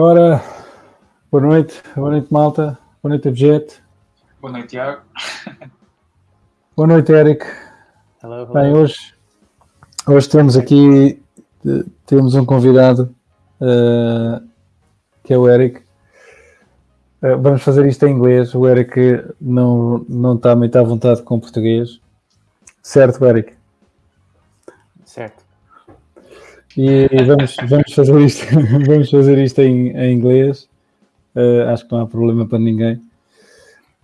Ora, boa noite, boa noite malta, boa noite Avjet. Boa noite, Tiago. Boa noite, Eric. Hello, hello. Bem, hoje, hoje temos aqui eh, temos um convidado eh, que é o Eric. Eh, vamos fazer isto em inglês. O Eric não, não está muito à vontade com português. Certo, Eric? Certo. E vamos, vamos fazer isto, vamos fazer isto em, em inglês. Eh, acho que não há problema para ninguém.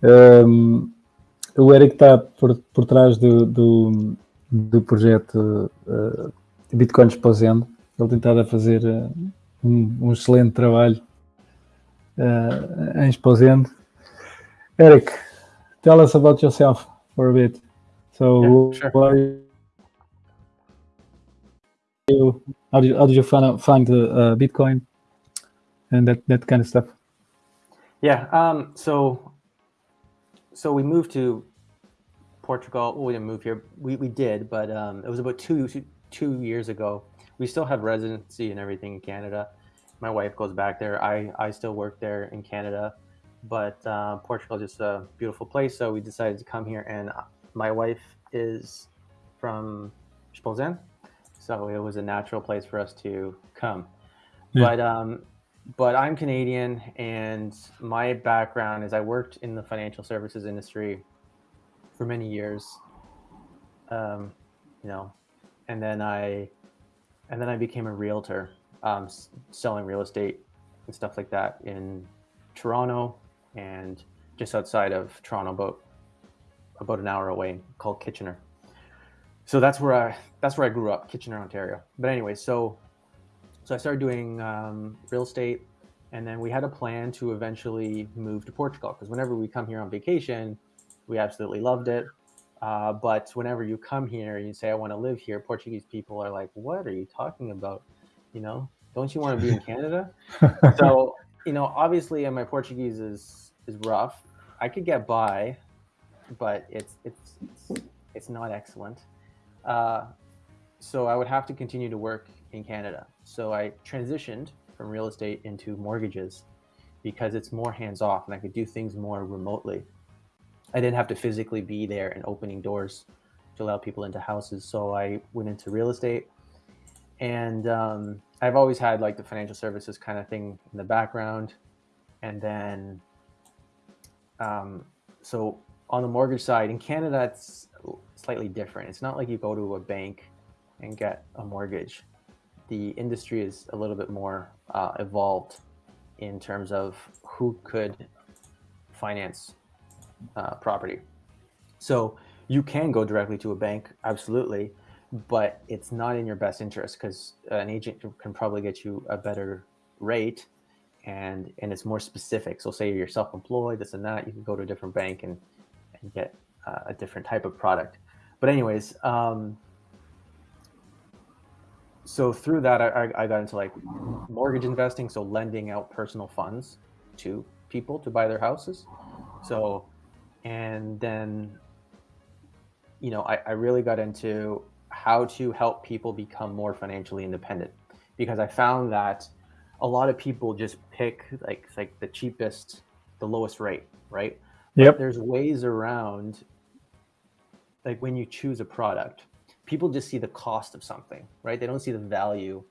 Um, o Eric está por, por trás do, do, do projeto uh, Bitcoin Exposendo. Ele tem estado a fazer uh, um, um, excelente trabalho uh, em Exposendo. Eric, tell us about yourself for a bit. So, Yeah, sure. you, how did you, how did you find, find uh, Bitcoin and that, that kind of stuff? Yeah. Um, so, so we moved to Portugal. Well, we didn't move here. We, we did, but um, it was about two two years ago. We still have residency and everything in Canada. My wife goes back there. I, I still work there in Canada, but uh, Portugal is just a beautiful place. So we decided to come here, and my wife is from Spolzen, so it was a natural place for us to come. Yeah. But um, but I'm Canadian, and my background is I worked in the financial services industry for many years. Um, you know, and then I and then I became a realtor, um, s- selling real estate and stuff like that in Toronto and just outside of Toronto, about about an hour away, called Kitchener. So that's where I that's where I grew up, Kitchener, Ontario. But anyway, so so I started doing um, real estate, and then we had a plan to eventually move to Portugal because whenever we come here on vacation, we absolutely loved it. Uh, but whenever you come here and you say, I want to live here, Portuguese people are like, What are you talking about? You know, don't you want to be in Canada? so, you know, obviously, and my Portuguese is, is rough. I could get by, but it's, it's, it's, it's not excellent. Uh, so I would have to continue to work in Canada. So I transitioned from real estate into mortgages because it's more hands off and I could do things more remotely. I didn't have to physically be there and opening doors to allow people into houses. So I went into real estate, and um, I've always had like the financial services kind of thing in the background. And then, um, so on the mortgage side in Canada, it's slightly different. It's not like you go to a bank and get a mortgage. The industry is a little bit more uh, evolved in terms of who could finance uh, property. So you can go directly to a bank, absolutely, but it's not in your best interest because an agent can probably get you a better rate, and and it's more specific. So say you're self-employed, this and that, you can go to a different bank and and get uh, a different type of product. But anyways, um, so through that, I, I- got into like mortgage investing, so lending out personal funds to people to buy their houses. So and then you know I, I really got into how to help people become more financially independent because i found that a lot of people just pick like like the cheapest the lowest rate right But Yep. there's ways around like when you choose a product people just see the cost of something right? They don't see the value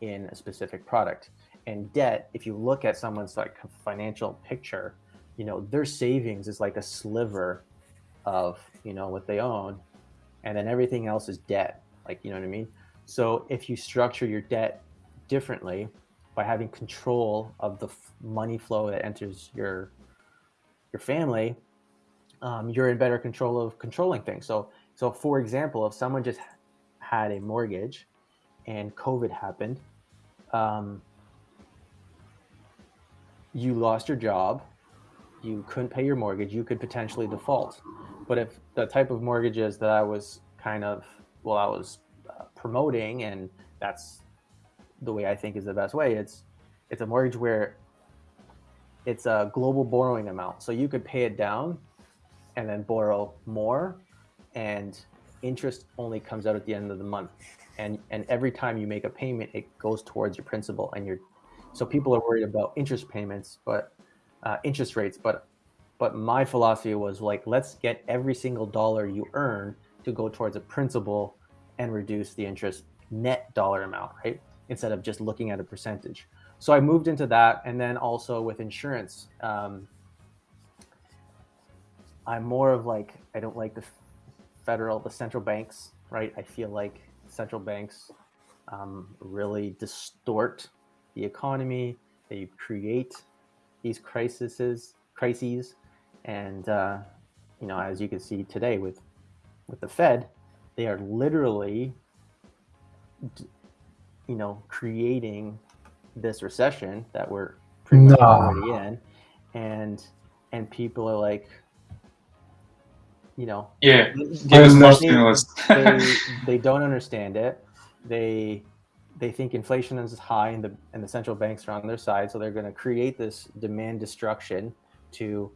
in a specific product. And debt if you look at someone's like financial picture you know their savings is like a sliver of you know what they own and then everything else is debt like you know what i mean? So if you structure your debt differently by having control of the money flow that enters your your family um, you're in better control of controlling things so so for example if someone just had a mortgage and covid happened um, you lost your job you couldn't pay your mortgage, you could potentially default. But if the type of mortgages that I was kind of, well, I was uh, promoting, and that's the way I think is the best way, it's it's a mortgage where it's a global borrowing amount, so you could pay it down and then borrow more, and interest only comes out at the end of the month, and and every time you make a payment, it goes towards your principal, and you're So people are worried about interest payments, but uh, interest rates. But but my philosophy was like, let's get every single dollar you earn to go towards a principal and reduce the interest net dollar amount, right? Instead of just looking at a percentage. So I moved into that, and then also with insurance. Um, I'm more of like I don't like the federal, the central banks, right? I feel like central banks um, really distort the economy. They create these crises, crises, and uh, you know, as you can see today with with the Fed, they are literally, you know, creating this recession that we're pretty much No. already in, and and people are like, you know, Yeah, they- give us more stimulus. they they don't understand it. They they think inflation is high and the and the central banks are on their side, so they're going to create this demand destruction to,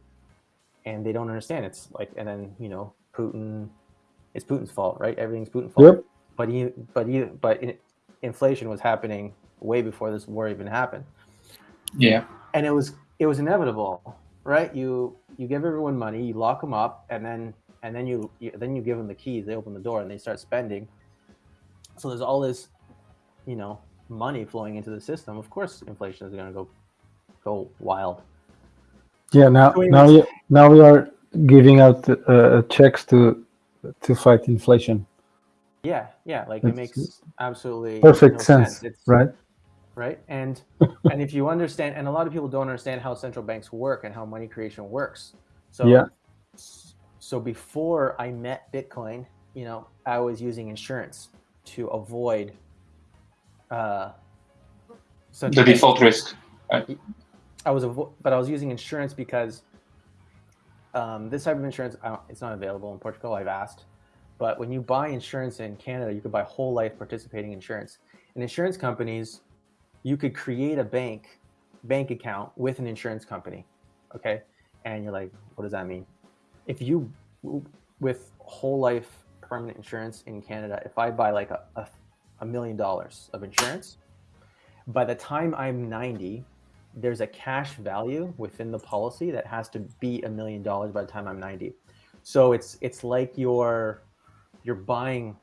and they don't understand. It's like and then you know Putin, it's Putin's fault, right? Everything's Putin's fault. Yep. But he but he but in, inflation was happening way before this war even happened yeah, and it was it was inevitable right you you give everyone money you lock them up and then and then you, you then you give them the keys they open the door and they start spending so there's all this you know money flowing into the system of course inflation is going to go go wild Yeah, now now you, now we are giving out uh, checks to to fight inflation. yeah yeah like it makes absolutely Perfect no sense, It's, right? right and and if you understand and a lot of people don't understand how central banks work and how money creation works so Yeah. So before i met bitcoin you know i was using insurance to avoid uh the default risk. I was, avo- but I was using insurance because um, this type of insurance it's not available in Portugal. I've asked, but when you buy insurance in Canada, you could buy whole life participating insurance. And insurance companies, you could create a bank bank account with an insurance company, okay? And you're like, what does that mean? If you with whole life permanent insurance in Canada, if I buy like a, a, million dollars of insurance, by the time I'm 90, there's a cash value within the policy that has to be a million dollars by the time I'm 90. So it's it's like you're you're buying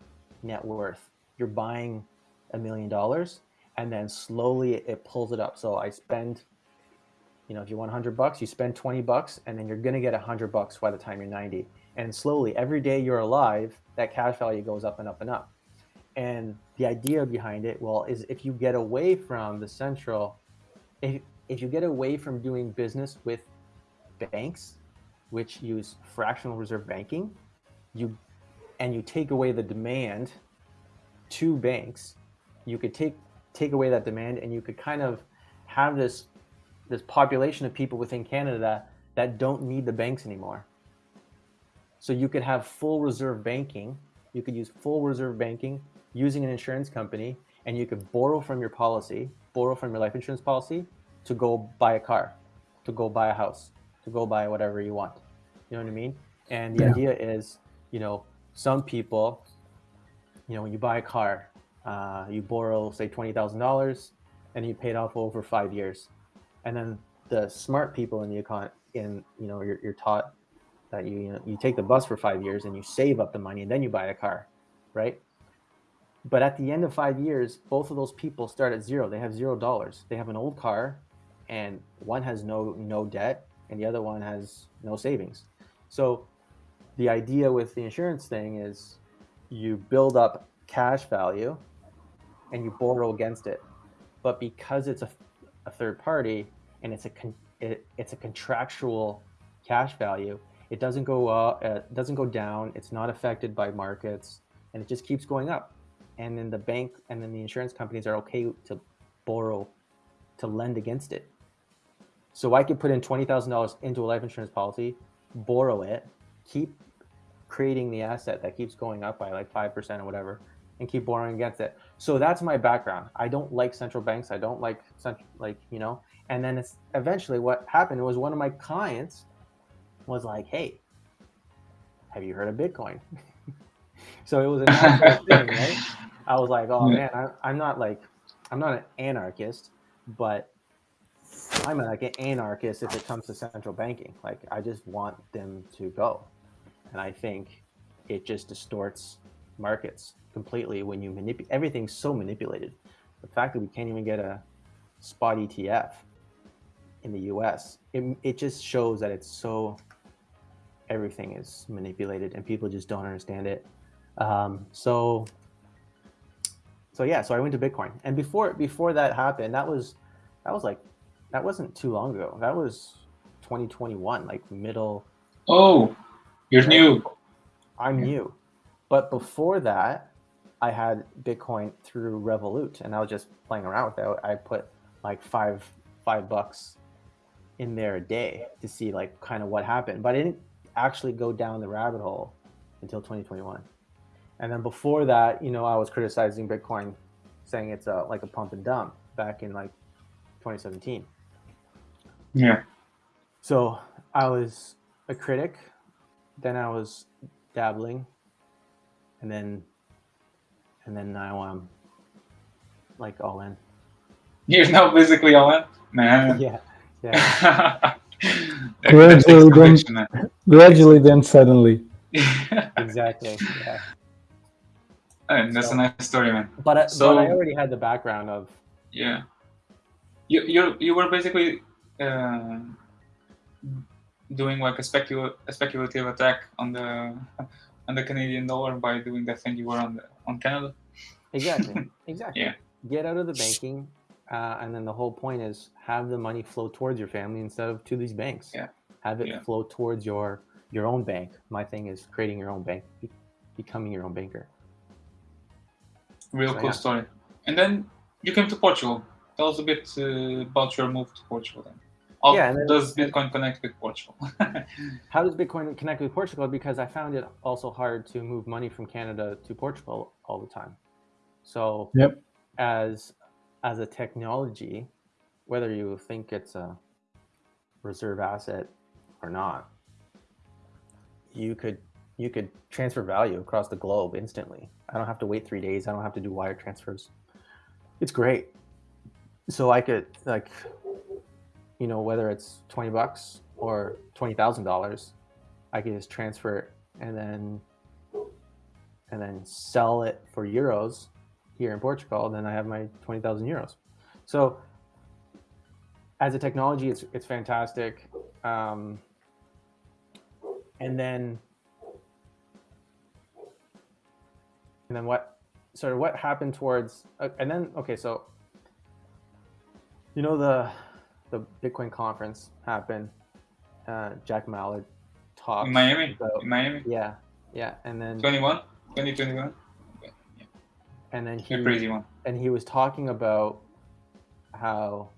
net worth. You're buying a million dollars and then slowly it pulls it up. So I spend you know, if you want 100 bucks, you spend 20 bucks and then you're going to get 100 bucks by the time you're 90. And slowly every day you're alive, that cash value goes up and up and up. And the idea behind it, well, is if you get away from the central if, if you get away from doing business with banks which use fractional reserve banking you and you take away the demand to banks you could take take away that demand and you could kind of have this this population of people within canada that don't need the banks anymore so you could have full reserve banking you could use full reserve banking using an insurance company and you could borrow from your policy borrow from your life insurance policy to go buy a car, to go buy a house, to go buy whatever you want. You know what I mean? And the Yeah. idea is, you know, some people, you know, when you buy a car, uh, you borrow say twenty thousand dollars, and you pay it off over five years, and then the smart people in the econ, in you know, you're, you're taught that you you, know, you take the bus for five years and you save up the money and then you buy a car, right? But at the end of five years, both of those people start at zero. They have zero dollars. They have an old car, and one has no no debt, and the other one has no savings. So, the idea with the insurance thing is, you build up cash value, and you borrow against it. But because it's a, a third party and it's a con, it, it's a contractual cash value, it doesn't go up, uh, it doesn't go down. It's not affected by markets, and it just keeps going up. And then the bank and then the insurance companies are okay to borrow to lend against it. So i could put in $20000 into a life insurance policy borrow it keep creating the asset that keeps going up by like 5% or whatever and keep borrowing against it. So that's my background. I don't like central banks. I don't like like you know and then it's eventually what happened was one of my clients was like hey have you heard of bitcoin so it was a natural thing right I was like, oh man, I, I'm not like, I'm not an anarchist, but I'm like an anarchist if it comes to central banking. Like I just want them to go, and I think it just distorts markets completely when you manipulate. Everything's so manipulated. The fact that we can't even get a spot ETF in the U.S. It, it just shows that it's so everything is manipulated and people just don't understand it. Um, so so yeah, so I went to Bitcoin, and before before that happened, that was that was like that wasn't too long ago. That was 2021, like middle. Oh, you're new. I'm new, but before that, I had Bitcoin through Revolut, and I was just playing around with it. I put like five five bucks in their day to see like kind of what happened, but I didn't actually go down the rabbit hole until 2021. And then before that, you know, I was criticizing Bitcoin, saying it's a, like a pump and dump back in like 2017. Yeah. So I was a critic, then I was dabbling, and then and then now I'm like all in. You're now basically all in, man. Yeah, yeah, Gradually then- Gradually, then suddenly. exactly. Yeah. and that's a nice story, man. But I, So- but I already had the background of Yeah. You you you were basically uh, doing like a specul a speculative attack on the on the Canadian dollar by doing that thing you were on the, on Canada. exactly exactly Yeah. get out of the banking uh, and then the whole point is have the money flow towards your family instead of to these banks Yeah. have it Yeah. flow towards your your own bank my thing is creating your own bank be- becoming your own banker Real So, cool yeah. story. And then you came to Portugal. Tell us a bit uh, about your move to Portugal. Then. How Yeah, and then- does Bitcoin connect with Portugal? how does bitcoin connect with portugal because i found it also hard to move money from canada to portugal all the time so Yep. as as a technology whether you think it's a reserve asset or not you could you could transfer value across the globe instantly. I don't have to wait three days. I don't have to do wire transfers. It's great. So i could like you know whether it's 20 bucks or $20000 i could just transfer it and then and then sell it for euros here in portugal then i have my 20000 euros so as a technology it's it's fantastic um, and then and then what sort of what happened towards uh, and then okay so you know the the bitcoin conference happened uh, jack mallers talked in Miami? about- In Miami? yeah yeah and then 21? 2021? And then he one. and he was talking about how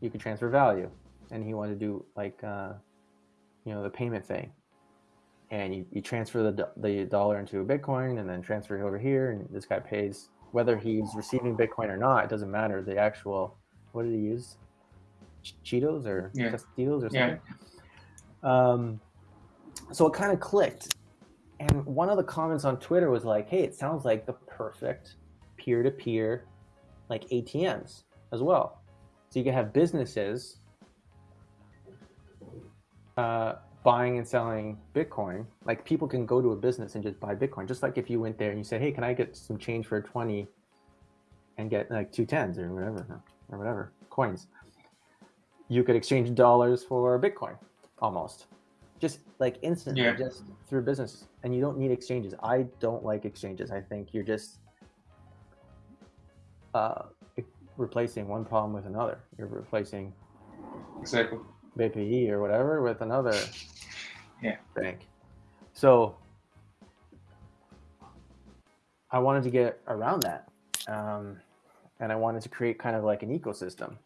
you could transfer value. And he wanted to do like uh, you know the payment thing. And you, you transfer the, the dollar into a bitcoin and then transfer it over here. And this guy pays whether he's receiving bitcoin or not it doesn't matter. The actual what did he use? Cheetos or Yeah. Tostitos or Yeah. something? Um, so it kind of clicked and one of the comments on twitter was like hey it sounds like the perfect peer-to-peer like atms as well. So you can have businesses uh, buying and selling bitcoin. Like people can go to a business and just buy bitcoin. Just like if you went there and you said hey can i get some change for 20 and get like two tens or whatever or whatever coins? You could exchange dollars for bitcoin almost just like instantly Yeah. just through business and you don't need exchanges i don't like exchanges i think you're just uh, replacing one problem with another you're replacing Exactly. BPI or whatever with another Yeah. bank. So I wanted to get around that. Um, and I wanted to create kind of like an ecosystem.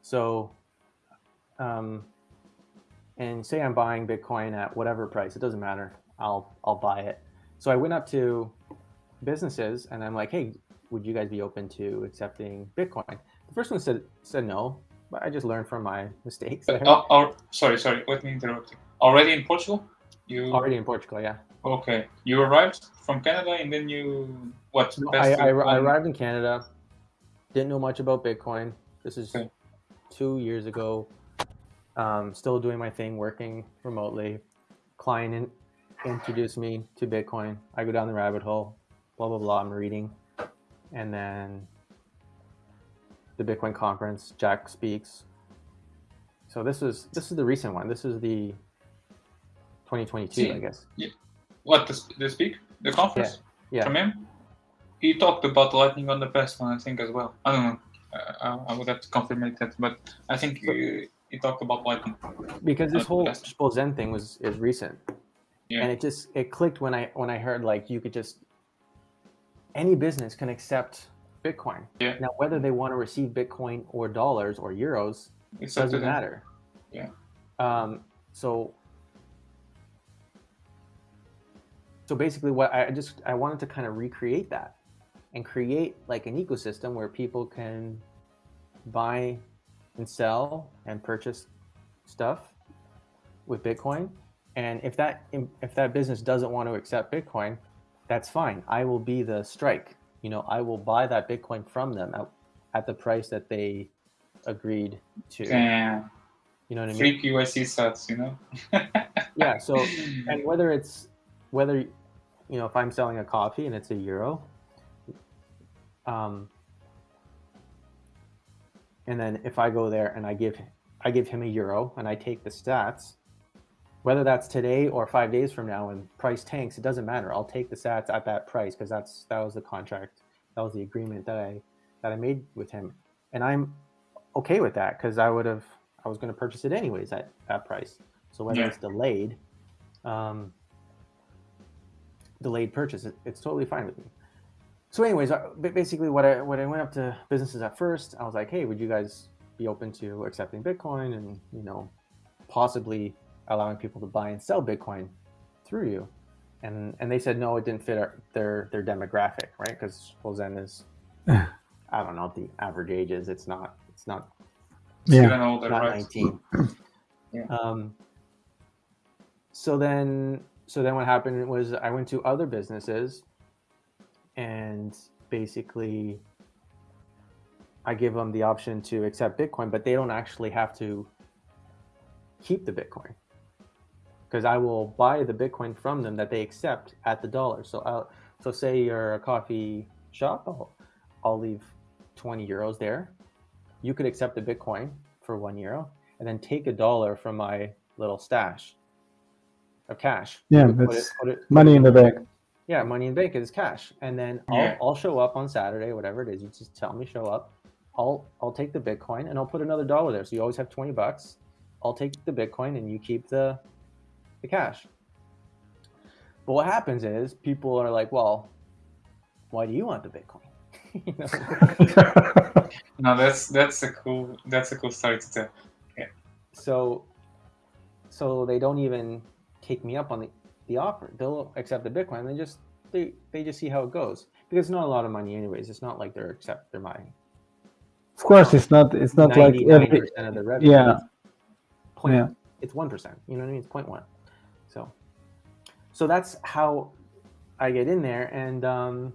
So, um, and say I'm buying Bitcoin at whatever price, it doesn't matter. I'll, I'll buy it. So I went up to businesses and I'm like, Hey, would you guys be open to accepting Bitcoin? The first one said, said no, but I just learned from my mistakes. Uh, oh, oh, sorry, sorry. Let me interrupt you. Already in Portugal? You Already in Portugal, yeah. okay? You arrived from Canada and then you what? No, I, I, I arrived in Canada, didn't know much about Bitcoin. This is Okay. two years ago. Um, still doing my thing, working remotely. Client in, introduced me to Bitcoin. I go down the rabbit hole. Blah blah blah. I'm reading, and then the Bitcoin conference. Jack speaks. So this is this is the recent one. This is the 2022, See, I guess. What the, the speak the conference Yeah. from him? He talked about lightning on the past one, I think as well. I don't know. Uh, I would have to confirm that, but I think he, he talked about like because this whole. Spolzen thing was is recent, Yeah. and it just it clicked when I when I heard like you could just any business can accept Bitcoin. Yeah. Now whether they want to receive Bitcoin or dollars or euros It's doesn't matter. Yeah. Um. So. So basically, what I just I wanted to kind of recreate that, and create like an ecosystem where people can buy and sell and purchase stuff with Bitcoin. And if that if that business doesn't want to accept Bitcoin, that's fine. I will be the strike. You know, I will buy that Bitcoin from them at, at the price that they agreed to. Damn. You know what I mean? Free KYC sats, you know? Yeah. So, and whether it's whether you know if I'm selling a coffee and it's a euro, um, and then if I go there and I give I give him a euro and I take the stats, whether that's today or five days from now and price tanks, it doesn't matter. I'll take the stats at that price because that's that was the contract, that was the agreement that I that I made with him, and I'm okay with that because I would have I was going to purchase it anyways at that price. So whether Yeah. it's delayed, um, delayed purchase, it, it's totally fine with me. So, anyways, basically, what I what I went up to businesses at first, I was like, "Hey, would you guys be open to accepting Bitcoin and you know, possibly allowing people to buy and sell Bitcoin through you?" And and they said no, it didn't fit our, their their demographic, right? Because Zen is, I don't know what the average age is. It's not it's not Yeah. an older, not right? 19 Yeah. um so then so then what happened was i went to other businesses and basically i give them the option to accept bitcoin but they don't actually have to keep the bitcoin because i will buy the bitcoin from them that they accept at the dollar so i'll so say you're a coffee shop i'll, I'll leave 20 euros there you could accept the bitcoin for one euro and then take a dollar from my little stash of cash. Yeah, Put it- that's put it- money in the bank. Yeah, money in bank is cash, and then I'll, Yeah. I'll show up on Saturday, whatever it is. You just tell me show up. I'll I'll take the Bitcoin and I'll put another dollar there. So you always have twenty bucks. I'll take the Bitcoin and you keep the the cash. But what happens is people are like, well, why do you want the Bitcoin? You know? No, that's that's a cool that's a cool story to tell. Yeah. so so they don't even take me up on the, the offer they'll accept the bitcoin they just they, they just see how it goes because it's not a lot of money anyways it's not like they're accept they're buying Of course, it's not. It's not like 99% of the revenue Yeah. Point, Yeah. it's 1% you know what i mean it's 0.1 so so that's how i get in there and um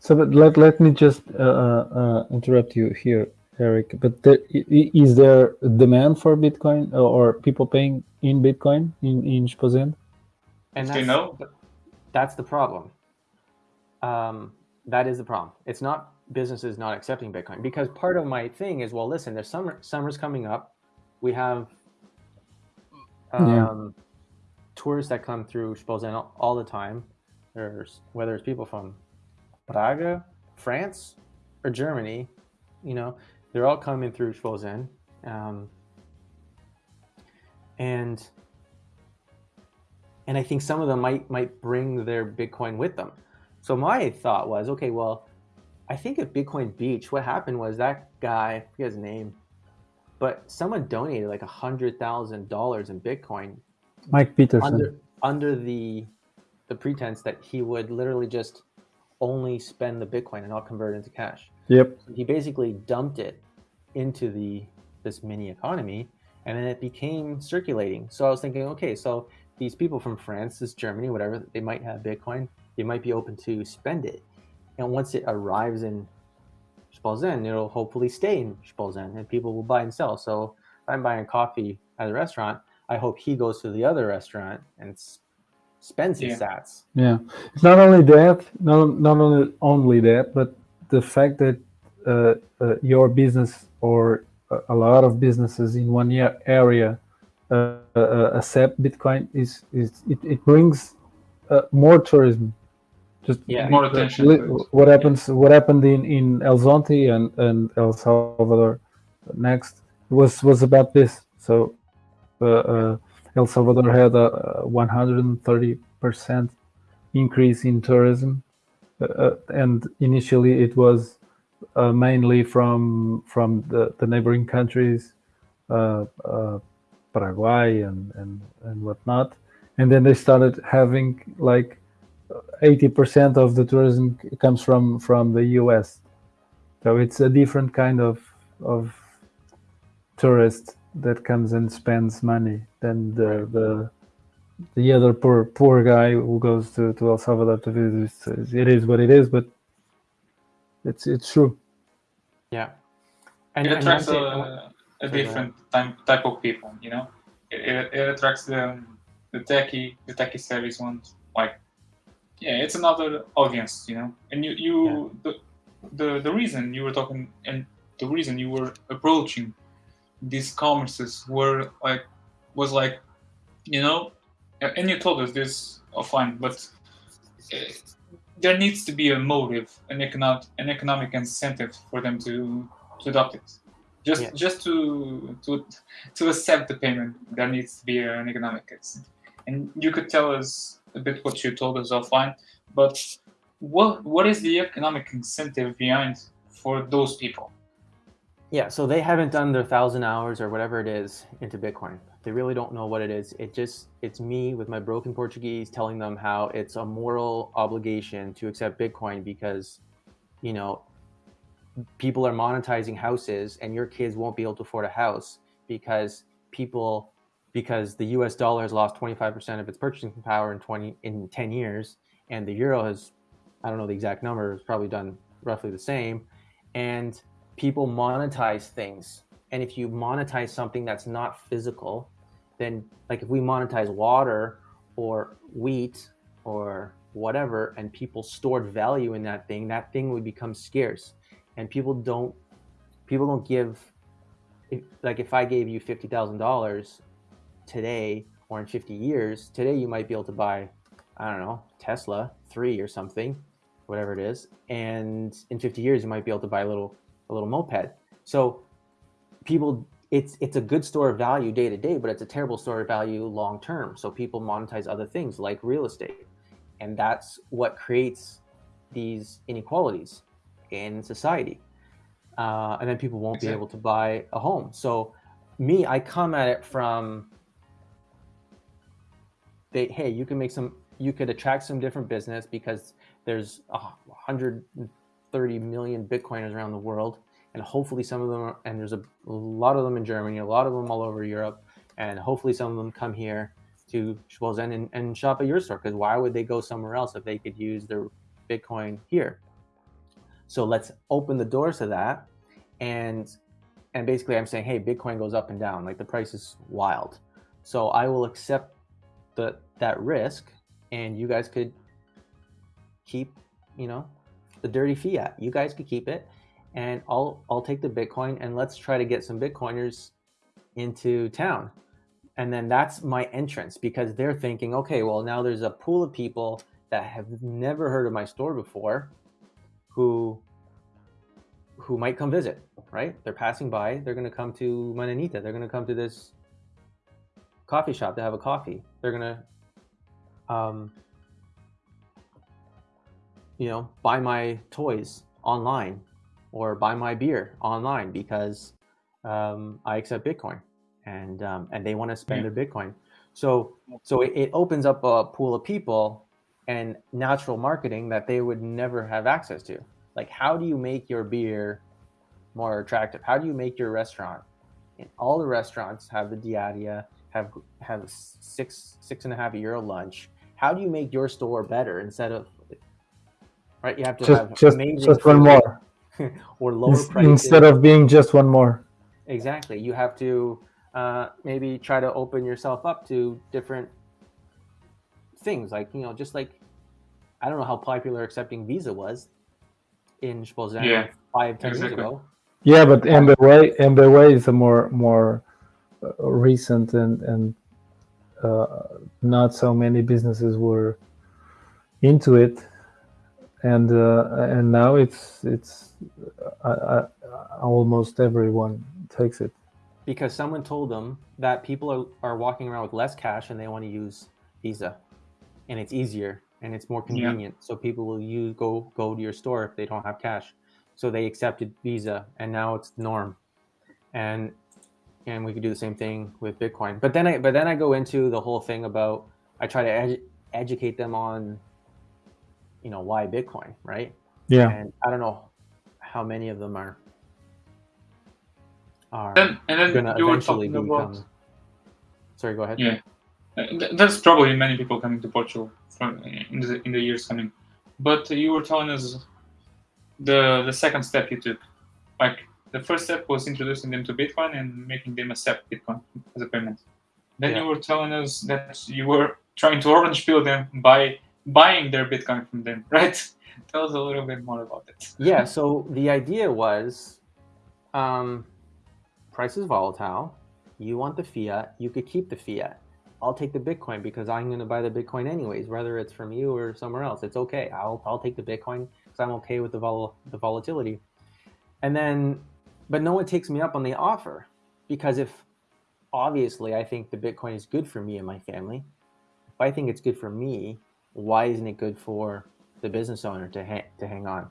So, but let let me just uh, uh, uh, interrupt you here, Eric. But there, is there demand for Bitcoin or, or people paying in Bitcoin in in Spozin? And Do that's, know? that's the problem. Um, that is the problem. It's not businesses not accepting bitcoin because part of my thing is well listen there's summer summer's coming up. We have um, Yeah. tourists that come through Spolzen all, all the time. There's whether it's people from Praga France or Germany you know they're all coming through Spolzen um, and and I think some of them might might bring their Bitcoin with them. So my thought was, okay, well, I think at Bitcoin Beach, what happened was that guy, I forget his name, but someone donated like a hundred thousand dollars in Bitcoin Mike Peterson. under under the the pretense that he would literally just only spend the Bitcoin and not convert it into cash Yep. he basically dumped it into the this mini economy and then it became circulating so i was thinking okay so these people from france this germany whatever they might have bitcoin they might be open to spend it and once it arrives in Spalzen, it'll hopefully stay in Spalzen and people will buy and sell. So if I'm buying coffee at a restaurant, I hope he goes to the other restaurant and spends his Yeah. sats. Yeah, it's not only that, not not only only that, but the fact that uh, uh, your business or a, a lot of businesses in one area accept Bitcoin is is it, it brings uh, more tourism. Just Yeah. More attention What happens? What happened in in El Zonte and and El Salvador next was was about this. So uh, uh, El Salvador had a 130 percent increase in tourism, uh, uh, and initially it was uh, mainly from from the, the neighboring countries, uh, uh, Paraguay and, and and whatnot, and then they started having like 80 percent of the tourism comes from from the U.S. So it's a different kind of of tourist that comes and spends money than the the the other poor poor guy who goes to, to El Salvador to visit. It's- what it is, but it's it's true. Yeah. And, it and attracts one a, thing- a Sorry, different type type of people. You know, it, it, it attracts the the techie the techie service ones. Like, yeah, it's another audience. You know, and you you the, the the reason you were talking and the reason you were approaching these commerces were like was like, you know, and you told us this offline, but. uh, there needs to be a motive, an economic, an economic incentive for them to to adopt it. Just Yeah. just to to to accept the payment, there needs to be an economic incentive. And you could tell us a bit what you told us offline, but what what is the economic incentive behind for those people? Yeah, so they haven't done their thousand hours or whatever it is into Bitcoin. They really don't know what it is. It just it's me with my broken Portuguese telling them how it's a moral obligation to accept Bitcoin because, you know, people are monetizing houses and your kids won't be able to afford a house because people because the US dollar has lost 25% of its purchasing power in 20 in 10 years. And the euro has I don't know the exact number, it's probably done roughly the same. And people monetize things. And if you monetize something that's not physical then like if we monetize water or wheat or whatever and people stored value in that thing that thing would become scarce and people don't people don't give if, like if i gave you $50000 today or in 50 years today you might be able to buy i don't know tesla 3 or something whatever it is. And in 50 years you might be able to buy a little a little moped. So people it's it's a good store of value day to day but it's a terrible store of value long term. So people monetize other things like real estate. And that's what creates these inequalities in society uh, and then people won't be able to buy a home. So me i come at it from they hey you can make some you could attract some different business because there's a 130 million bitcoiners around the world and hopefully some of them are, and there's a, a lot of them in germany a lot of them all over europe and hopefully some of them come here to Schwalzen and, and shop at your store because why would they go somewhere else if they could use their bitcoin here so let's open the doors to that. And and basically i'm saying hey bitcoin goes up and down like the price is wild. So i will accept the that risk and you guys could keep you know the dirty fiat you guys could keep it and i'll i'll take the bitcoin and let's try to get some bitcoiners into town. And then that's my entrance because they're thinking okay well now there's a pool of people that have never heard of my store before who who might come visit right? They're passing by they're going to come to mananita they're going to come to this coffee shop to have a coffee. They're going to um, you know buy my toys online or buy my beer online because um, i accept bitcoin and um, and they want to spend Yeah. their bitcoin. So so it, it opens up a pool of people and natural marketing that they would never have access to like how do you make your beer more attractive how do you make your restaurant and all the restaurants have the diadia have have six six and a half euro lunch how do you make your store better instead of right you have to Just have just just one more. or lower Ins- prices. Instead of being just one more. Exactly. You have to uh, maybe try to open yourself up to different things, like you know, just like I don't know how popular accepting Visa was in Spolzen Yeah, five ten exactly. years ago. Yeah, but MBWay, MBWay is a more more uh, recent and and uh, not so many businesses were into it, and uh, and now it's it's uh, uh, almost everyone takes it. because someone told them that people are, are walking around with less cash and they want to use Visa, and it's easier and it's more Yeah. convenient. So people will use go go to your store if they don't have cash. So they accepted Visa, and now it's the norm. And and we could do the same thing with Bitcoin. But then I but then I go into the whole thing about I try to edu- educate them on, you know, why Bitcoin, right? Yeah, And I don't know how many of them are are Then and then gonna you were eventually talking become. about Sorry, go ahead. Yeah. Uh, There's probably many people coming to Portugal from in the, in the years coming, but you were telling us the the second step you took. Like the first step was introducing them to Bitcoin and making them accept Bitcoin as a payment. Then Yeah. you were telling us that you were trying to orange peel them by buying their Bitcoin from them, right? Tell us a little bit more about it. Yeah. So the idea was, um, price is volatile. You want the fiat. You could keep the fiat. I'll take the Bitcoin because I'm going to buy the Bitcoin anyways, whether it's from you or somewhere else. It's okay. I'll I'll take the Bitcoin because I'm okay with the vol- the volatility. And then, but no one takes me up on the offer because if obviously I think the Bitcoin is good for me and my family. If I think it's good for me, why isn't it good for the business owner to ha- to hang on?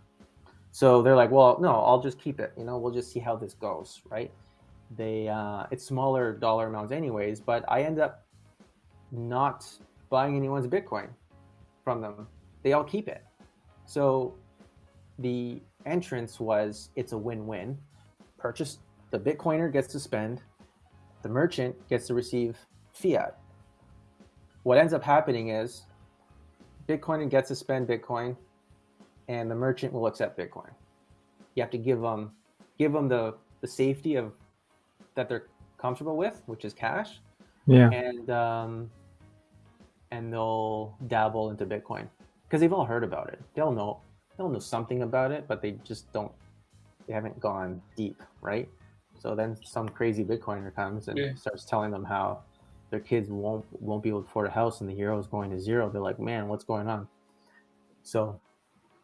So they're like, well, no, I'll just keep it. You know, we'll just see how this goes, right? They uh, it's smaller dollar amounts anyways, but I end up not buying anyone's Bitcoin from them. They all keep it. So the entrance was it's a win-win. Purchase the Bitcoiner gets to spend, the merchant gets to receive fiat. What ends up happening is Bitcoiner gets to spend Bitcoin, and the merchant will accept Bitcoin. You have to give them give them the the safety of that they're comfortable with, which is cash, yeah, and um, and they'll dabble into Bitcoin because they've all heard about it. They'll know they'll know something about it, but they just don't. They haven't gone deep, right? So then some crazy Bitcoiner comes and Yeah. starts telling them how their kids won't won't be able to afford a house and the euro is going to zero. They're like, man, what's going on? So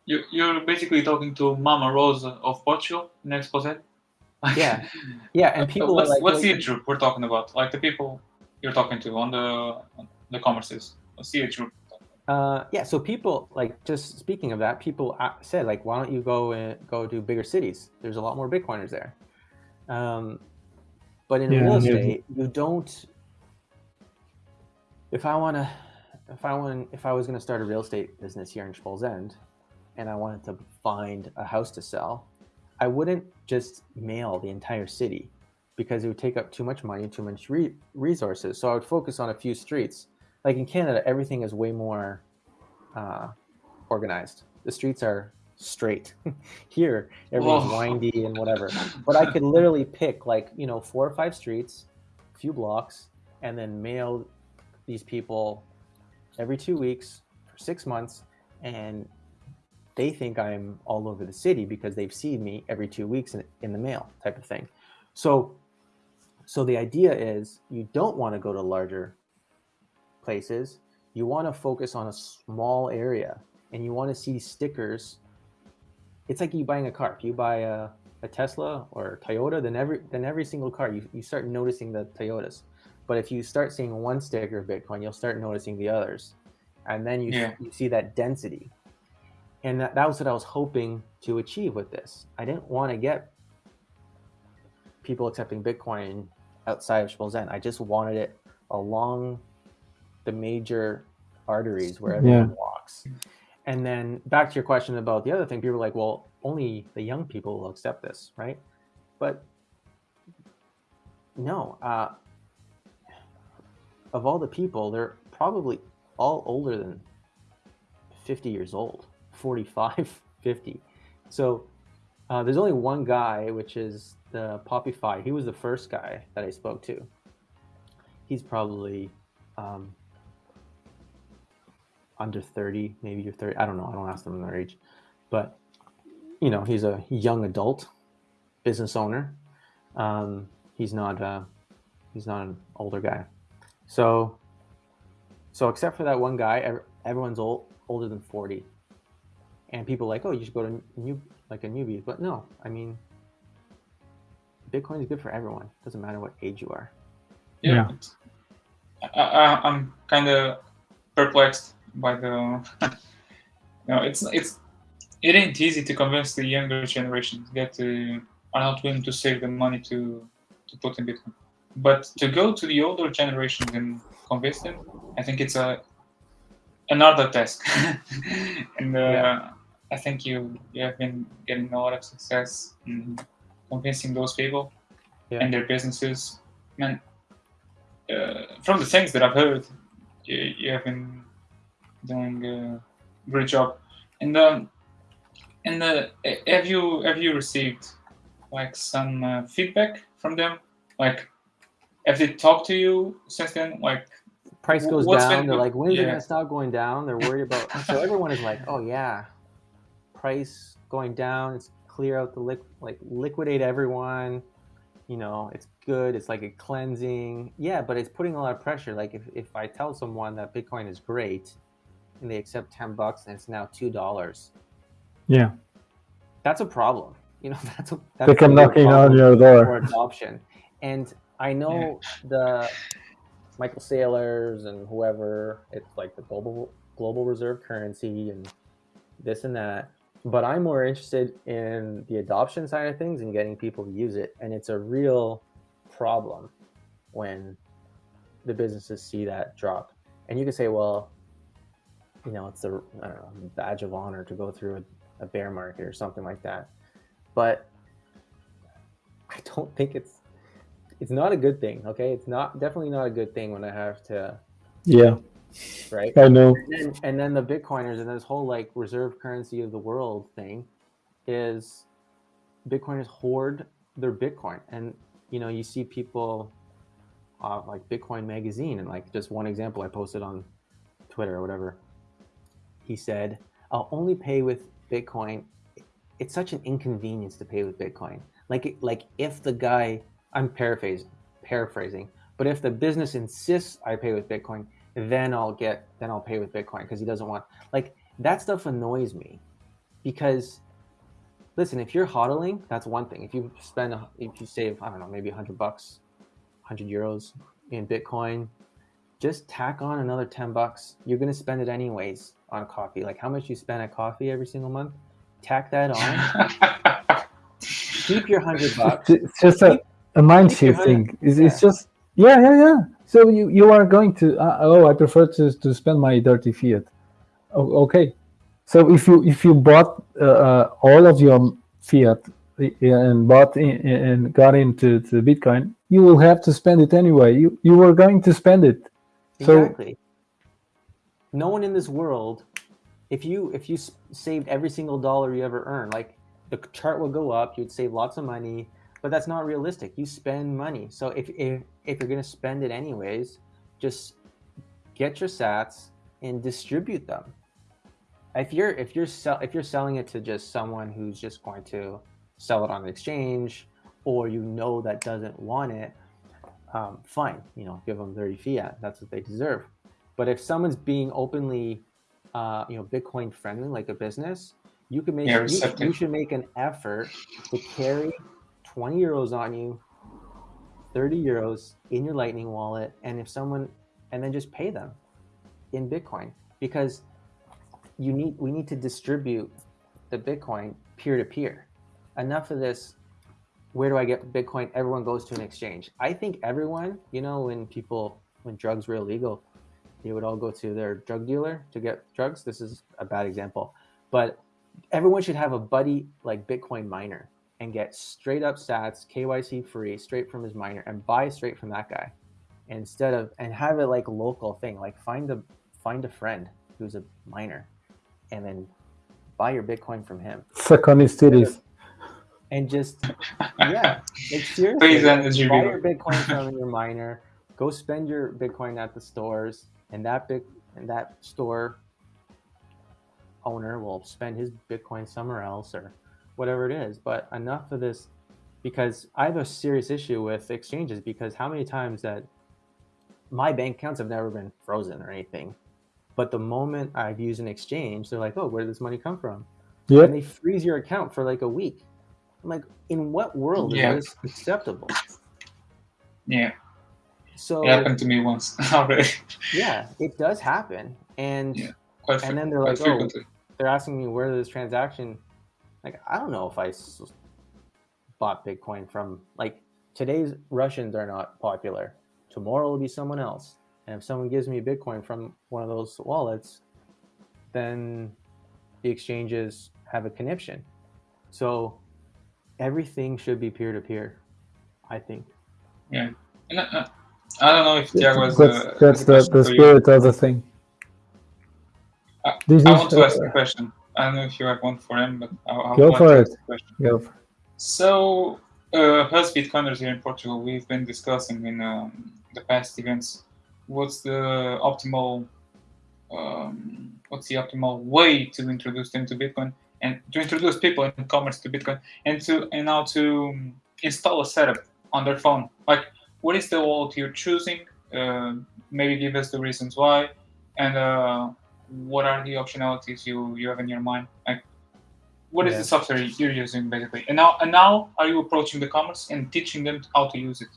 You you're basically talking to Mama Rosa of Portugal next Esposende. Yeah. yeah, and people what's, like, what's the group we're talking about? Like the people you're talking to on the the commerces. What's the age group? Uh, yeah, so people like just speaking of that, people said like, why don't you go and go to bigger cities? There's a lot more Bitcoiners there. Um, but in Yeah, real and there's- estate, you don't. If I want to, if I want, if I was going to start a real estate business here in Esposende, and I wanted to find a house to sell, I wouldn't just mail the entire city because it would take up too much money, too much re- resources. So I would focus on a few streets like in Canada, everything is way more uh, organized. The streets are straight. Here, everything's Whoa. windy and whatever. But I could literally pick like you know four or five streets, a few blocks, and then mail these people every two weeks for six months, and they think I'm all over the city because they've seen me every two weeks in, in the mail type of thing. So, so the idea is you don't want to go to larger places, you want to focus on a small area and you want to see stickers. It's like you buying a car. If you buy a, a Tesla or a Toyota, then every then every single car you, you start noticing the Toyotas. But if you start seeing one sticker of Bitcoin, you'll start noticing the others. And then you, Yeah. you see that density. And that, that was what I was hoping to achieve with this. I didn't want to get people accepting Bitcoin outside of Esposende. I just wanted it along the major arteries where everyone walks. And then back to your question about the other thing, people are like, well, only the young people will accept this, right? But no, uh, of all the people, they're probably all older than 50 years old, 45, 50. So Uh, there's only one guy, which is the Poppy Poppyfy. He was the first guy that I spoke to. He's probably um, under 30, maybe you're 30. I don't know. I don't ask them their age, but you know, he's a young adult business owner. Um, he's not uh, he's not an older guy. So, so except for that one guy, everyone's old, older than 40. And people like, oh, you should go to new like a newbie. But no, I mean, Bitcoin is good for everyone. Doesn't matter what age you are. Yeah, yeah. I, am kind of perplexed by the. you know, it's it's it ain't easy to convince the younger generation that uh, are not willing to save the money to to put in Bitcoin. But to go to the older generation and convince them, I think it's a another task. and uh, yeah. I think you you have been getting a lot of success in convincing those people yeah. and their businesses. Man, uh, from the things that I've heard, you, you have been doing a great job. And um, and uh, have you have you received like some uh, feedback from them? Like, have they talked to you since then? Like, price goes down. They're like, when is yeah. it gonna stop going down? They're worried about. so everyone is like, oh yeah, price going down. It's clear out the liq like liquidate everyone. You know, it's good. It's like a cleansing. Yeah, but it's putting a lot of pressure. Like if, if I tell someone that Bitcoin is great and they accept 10 bucks and it's now $2. Yeah. That's a problem. You know, that's a that's they come knocking on your door for adoption. And I know yeah. the Michael Saylors and whoever, it's like the global global reserve currency and this and that. But I'm more interested in the adoption side of things and getting people to use it. And it's a real problem when the businesses see that drop. And you can say, well, you know, it's a know, badge of honor to go through a, a bear market or something like that. But I don't think it's it's not a good thing. Okay, it's not definitely not a good thing when I have to. Yeah. Right. I know. And then, and then the Bitcoiners and this whole like reserve currency of the world thing is Bitcoiners hoard their Bitcoin, and you know you see people uh, like Bitcoin Magazine, and like just one example I posted on Twitter or whatever. He said, "I'll only pay with Bitcoin. It's such an inconvenience to pay with Bitcoin. Like like if the guy I'm paraphrasing, paraphrasing, but if the business insists I pay with Bitcoin, then I'll get, then I'll pay with Bitcoin because he doesn't want, like that stuff annoys me because listen, if you're hodling, that's one thing. If you spend, if you save, I don't know, maybe hundred bucks, hundred euros in Bitcoin, just tack on another 10 bucks. You're going to spend it anyways on coffee. Like how much you spend at coffee every single month, tack that on. keep your hundred bucks. It's just a, a mind shifting. It's, yeah. it's just yeah, yeah, yeah. So you you are going to uh, oh I prefer to to spend my dirty fiat. Oh, okay, so if you if you bought uh, uh, all of your fiat and bought in, and got into to Bitcoin, you will have to spend it anyway. You you were going to spend it. Exactly. So, no one in this world, if you if you saved every single dollar you ever earned, like the chart will go up, you'd save lots of money but that's not realistic. You spend money. So if, if, if you're going to spend it anyways, just get your sats and distribute them. If you're, if you're, sell, if you're selling it to just someone who's just going to sell it on the exchange or you know that doesn't want it, um, fine, you know, give them 30 fiat. That's what they deserve. But if someone's being openly, uh, you know, Bitcoin friendly, like a business, you can make, yeah, you, you should make an effort to carry 20 euros on you, 30 euros in your Lightning wallet, and if someone, and then just pay them in Bitcoin because you need, we need to distribute the Bitcoin peer to peer. Enough of this. Where do I get Bitcoin? Everyone goes to an exchange. I think everyone, you know, when people, when drugs were illegal, they would all go to their drug dealer to get drugs. This is a bad example, but everyone should have a buddy like Bitcoin miner and get straight up sats, KYC free, straight from his miner, and buy straight from that guy, instead of and have it like local thing. Like find a find a friend who's a miner, and then buy your Bitcoin from him. Suck on his titties. And just yeah, like seriously, Please like, energy buy reload. your Bitcoin from your miner. Go spend your Bitcoin at the stores, and that big and that store owner will spend his Bitcoin somewhere else or whatever it is. But enough of this, because I have a serious issue with exchanges. Because how many times that my bank accounts have never been frozen or anything, but the moment I've used an exchange, they're like, "Oh, where did this money come from?" Yep. and they freeze your account for like a week. I'm like, in what world Yeah. is this acceptable? Yeah, So it happened to me once already. yeah, it does happen, and Yeah. Quite, And then they're like, oh, they're asking me where this transaction. Like, I don't know if I bought Bitcoin from like today's Russians are not popular. Tomorrow will be someone else, and if someone gives me a Bitcoin from one of those wallets, then the exchanges have a conniption. So everything should be peer to peer. I think. And, uh, I don't know if Tiago has that's a, that's a the, the for you. spirit of the thing. Uh, This I want to ask uh, a question. I don't know if you have one for him, but I, I Go want for to it. ask a question. go for- it. So, uh, us Bitcoiners here in Portugal, we've been discussing in um, the past events what's the optimal, um, what's the optimal way to introduce them to Bitcoin and to introduce people in commerce to Bitcoin and to and now to install a setup on their phone. Like, what is the wallet you're choosing? Uh, maybe give us the reasons why, and uh, what are the optionalities you you have in your mind? Like, what is Yeah. the software you're using basically and now and now are you approaching the commerce and teaching them how to use it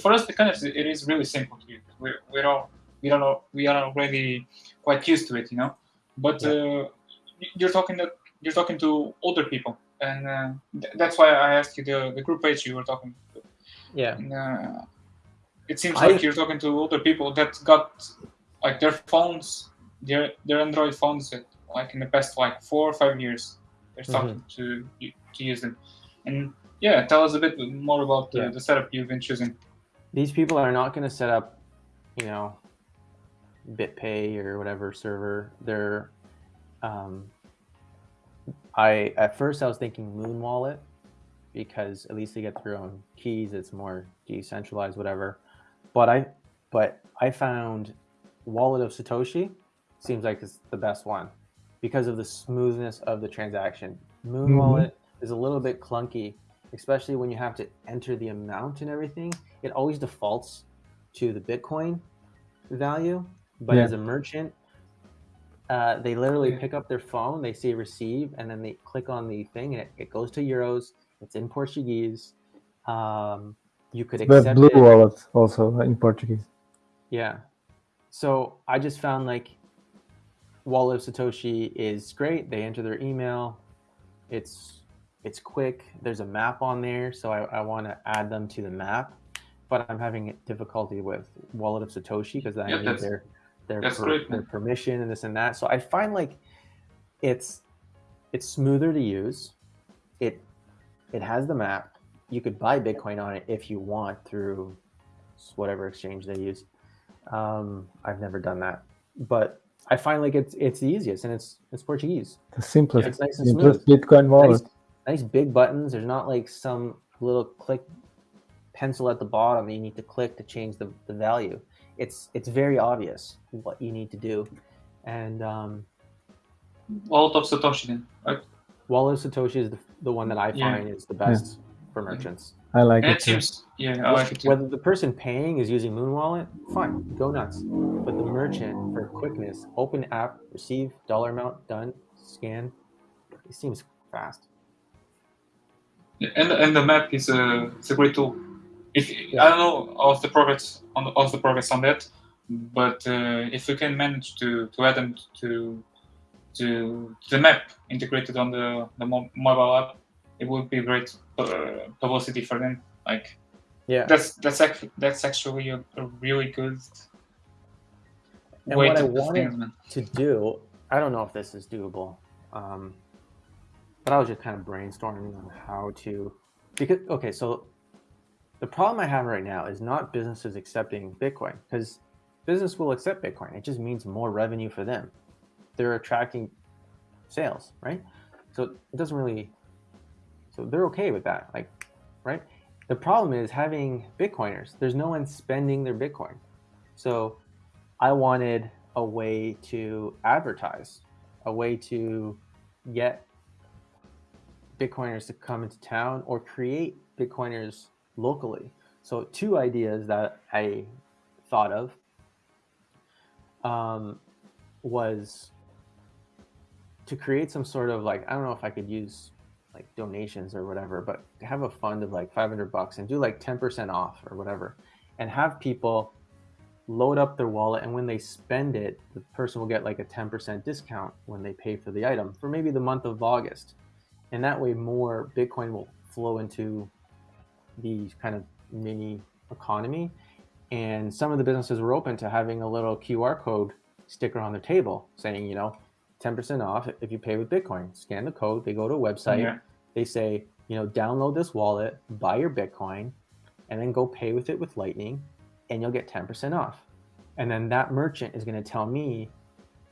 for us because it is really simple to use we're, we're all we are we are already quite used to it you know but uh, you're talking that you're talking to older people and uh, th- that's why i asked you the, the group page you were talking to Yeah. and, uh, it seems I- like you're talking to older people that got like their phones their their android phones that like in the past like four or five years they're starting to to use them and yeah tell us a bit more about the, Yeah. the setup you've been choosing these people are not going to set up, you know, BitPay or whatever server. They're, um, I at first I was thinking Muun Wallet because at least they get their own keys. It's more decentralized, whatever. But I, but I found Wallet of Satoshi seems like it's the best one because of the smoothness of the transaction. Muun Mhm. Wallet is a little bit clunky, especially when you have to enter the amount and everything. It always defaults to the Bitcoin value, but Yeah. as a merchant, uh, they literally Yeah. pick up their phone, they say receive, and then they click on the thing, and it, it goes to euros. It's in Portuguese. Um, you could The accept blue it. wallet also in Portuguese. Yeah. So I just found like Wallet of Satoshi is great. They enter their email. It's it's quick. There's a map on there, so I, I want to add them to the map. But I'm having difficulty with Wallet of Satoshi because I Yeah, need their their, that's per- great, their permission and this and that. So I find like it's it's smoother to use. It it has the map. You could buy Bitcoin on it if you want through whatever exchange they use. Um, I've never done that, but I find like it's it's the easiest and it's it's Portuguese. The simplest, It's nice and smooth. simplest Bitcoin wallet. Nice, nice big buttons. There's not like some little click pencil at the bottom that you need to click to change the, the value. It's it's very obvious what you need to do, and um, wallet of satoshi then right Wallet of Satoshi is the, the one that I Yeah. find is the best for merchants. I like and it. it too. seems yeah i like it too. Whether the person paying is using Muun Wallet, fine, go nuts. But the merchant, for quickness, open app, receive, dollar amount, done, scan. It seems fast. and and the map is a it's a great tool. If Yeah. I don't know of the progress on of the progress on that, but uh, if we can manage to to add them to to the map integrated on the the mobile app, it would be great uh, publicity for them. Like Yeah. that's that's actually that's actually a, a really good And way what I to do wanted things, to do, I don't know if this is doable, um, but I was just kind of brainstorming on how to. Because okay, so the problem I have right now is not businesses accepting Bitcoin because business will accept Bitcoin. It just means more revenue for them. They're attracting sales, right? So it doesn't really So they're okay with that. Like, right? The problem is having Bitcoiners. There's no one spending their Bitcoin. So I wanted a way to advertise, a way to get Bitcoiners to come into town or create Bitcoiners locally. So two ideas that I thought of um, was to create some sort of like I don't know if I could use like donations or whatever, but have a fund of like 500 bucks and do like 10% off or whatever, and have people load up their wallet and when they spend it, the person will get like a 10% discount when they pay for the item for maybe the month of August, and that way more Bitcoin will flow into the kind of mini economy. And some of the businesses were open to having a little QR code sticker on the table saying, you know, 10% off if you pay with Bitcoin. Scan the code, they go to a website, yeah. they say, you know, download this wallet, buy your Bitcoin, and then go pay with it with Lightning, and you'll get 10% off. And then that merchant is going to tell me,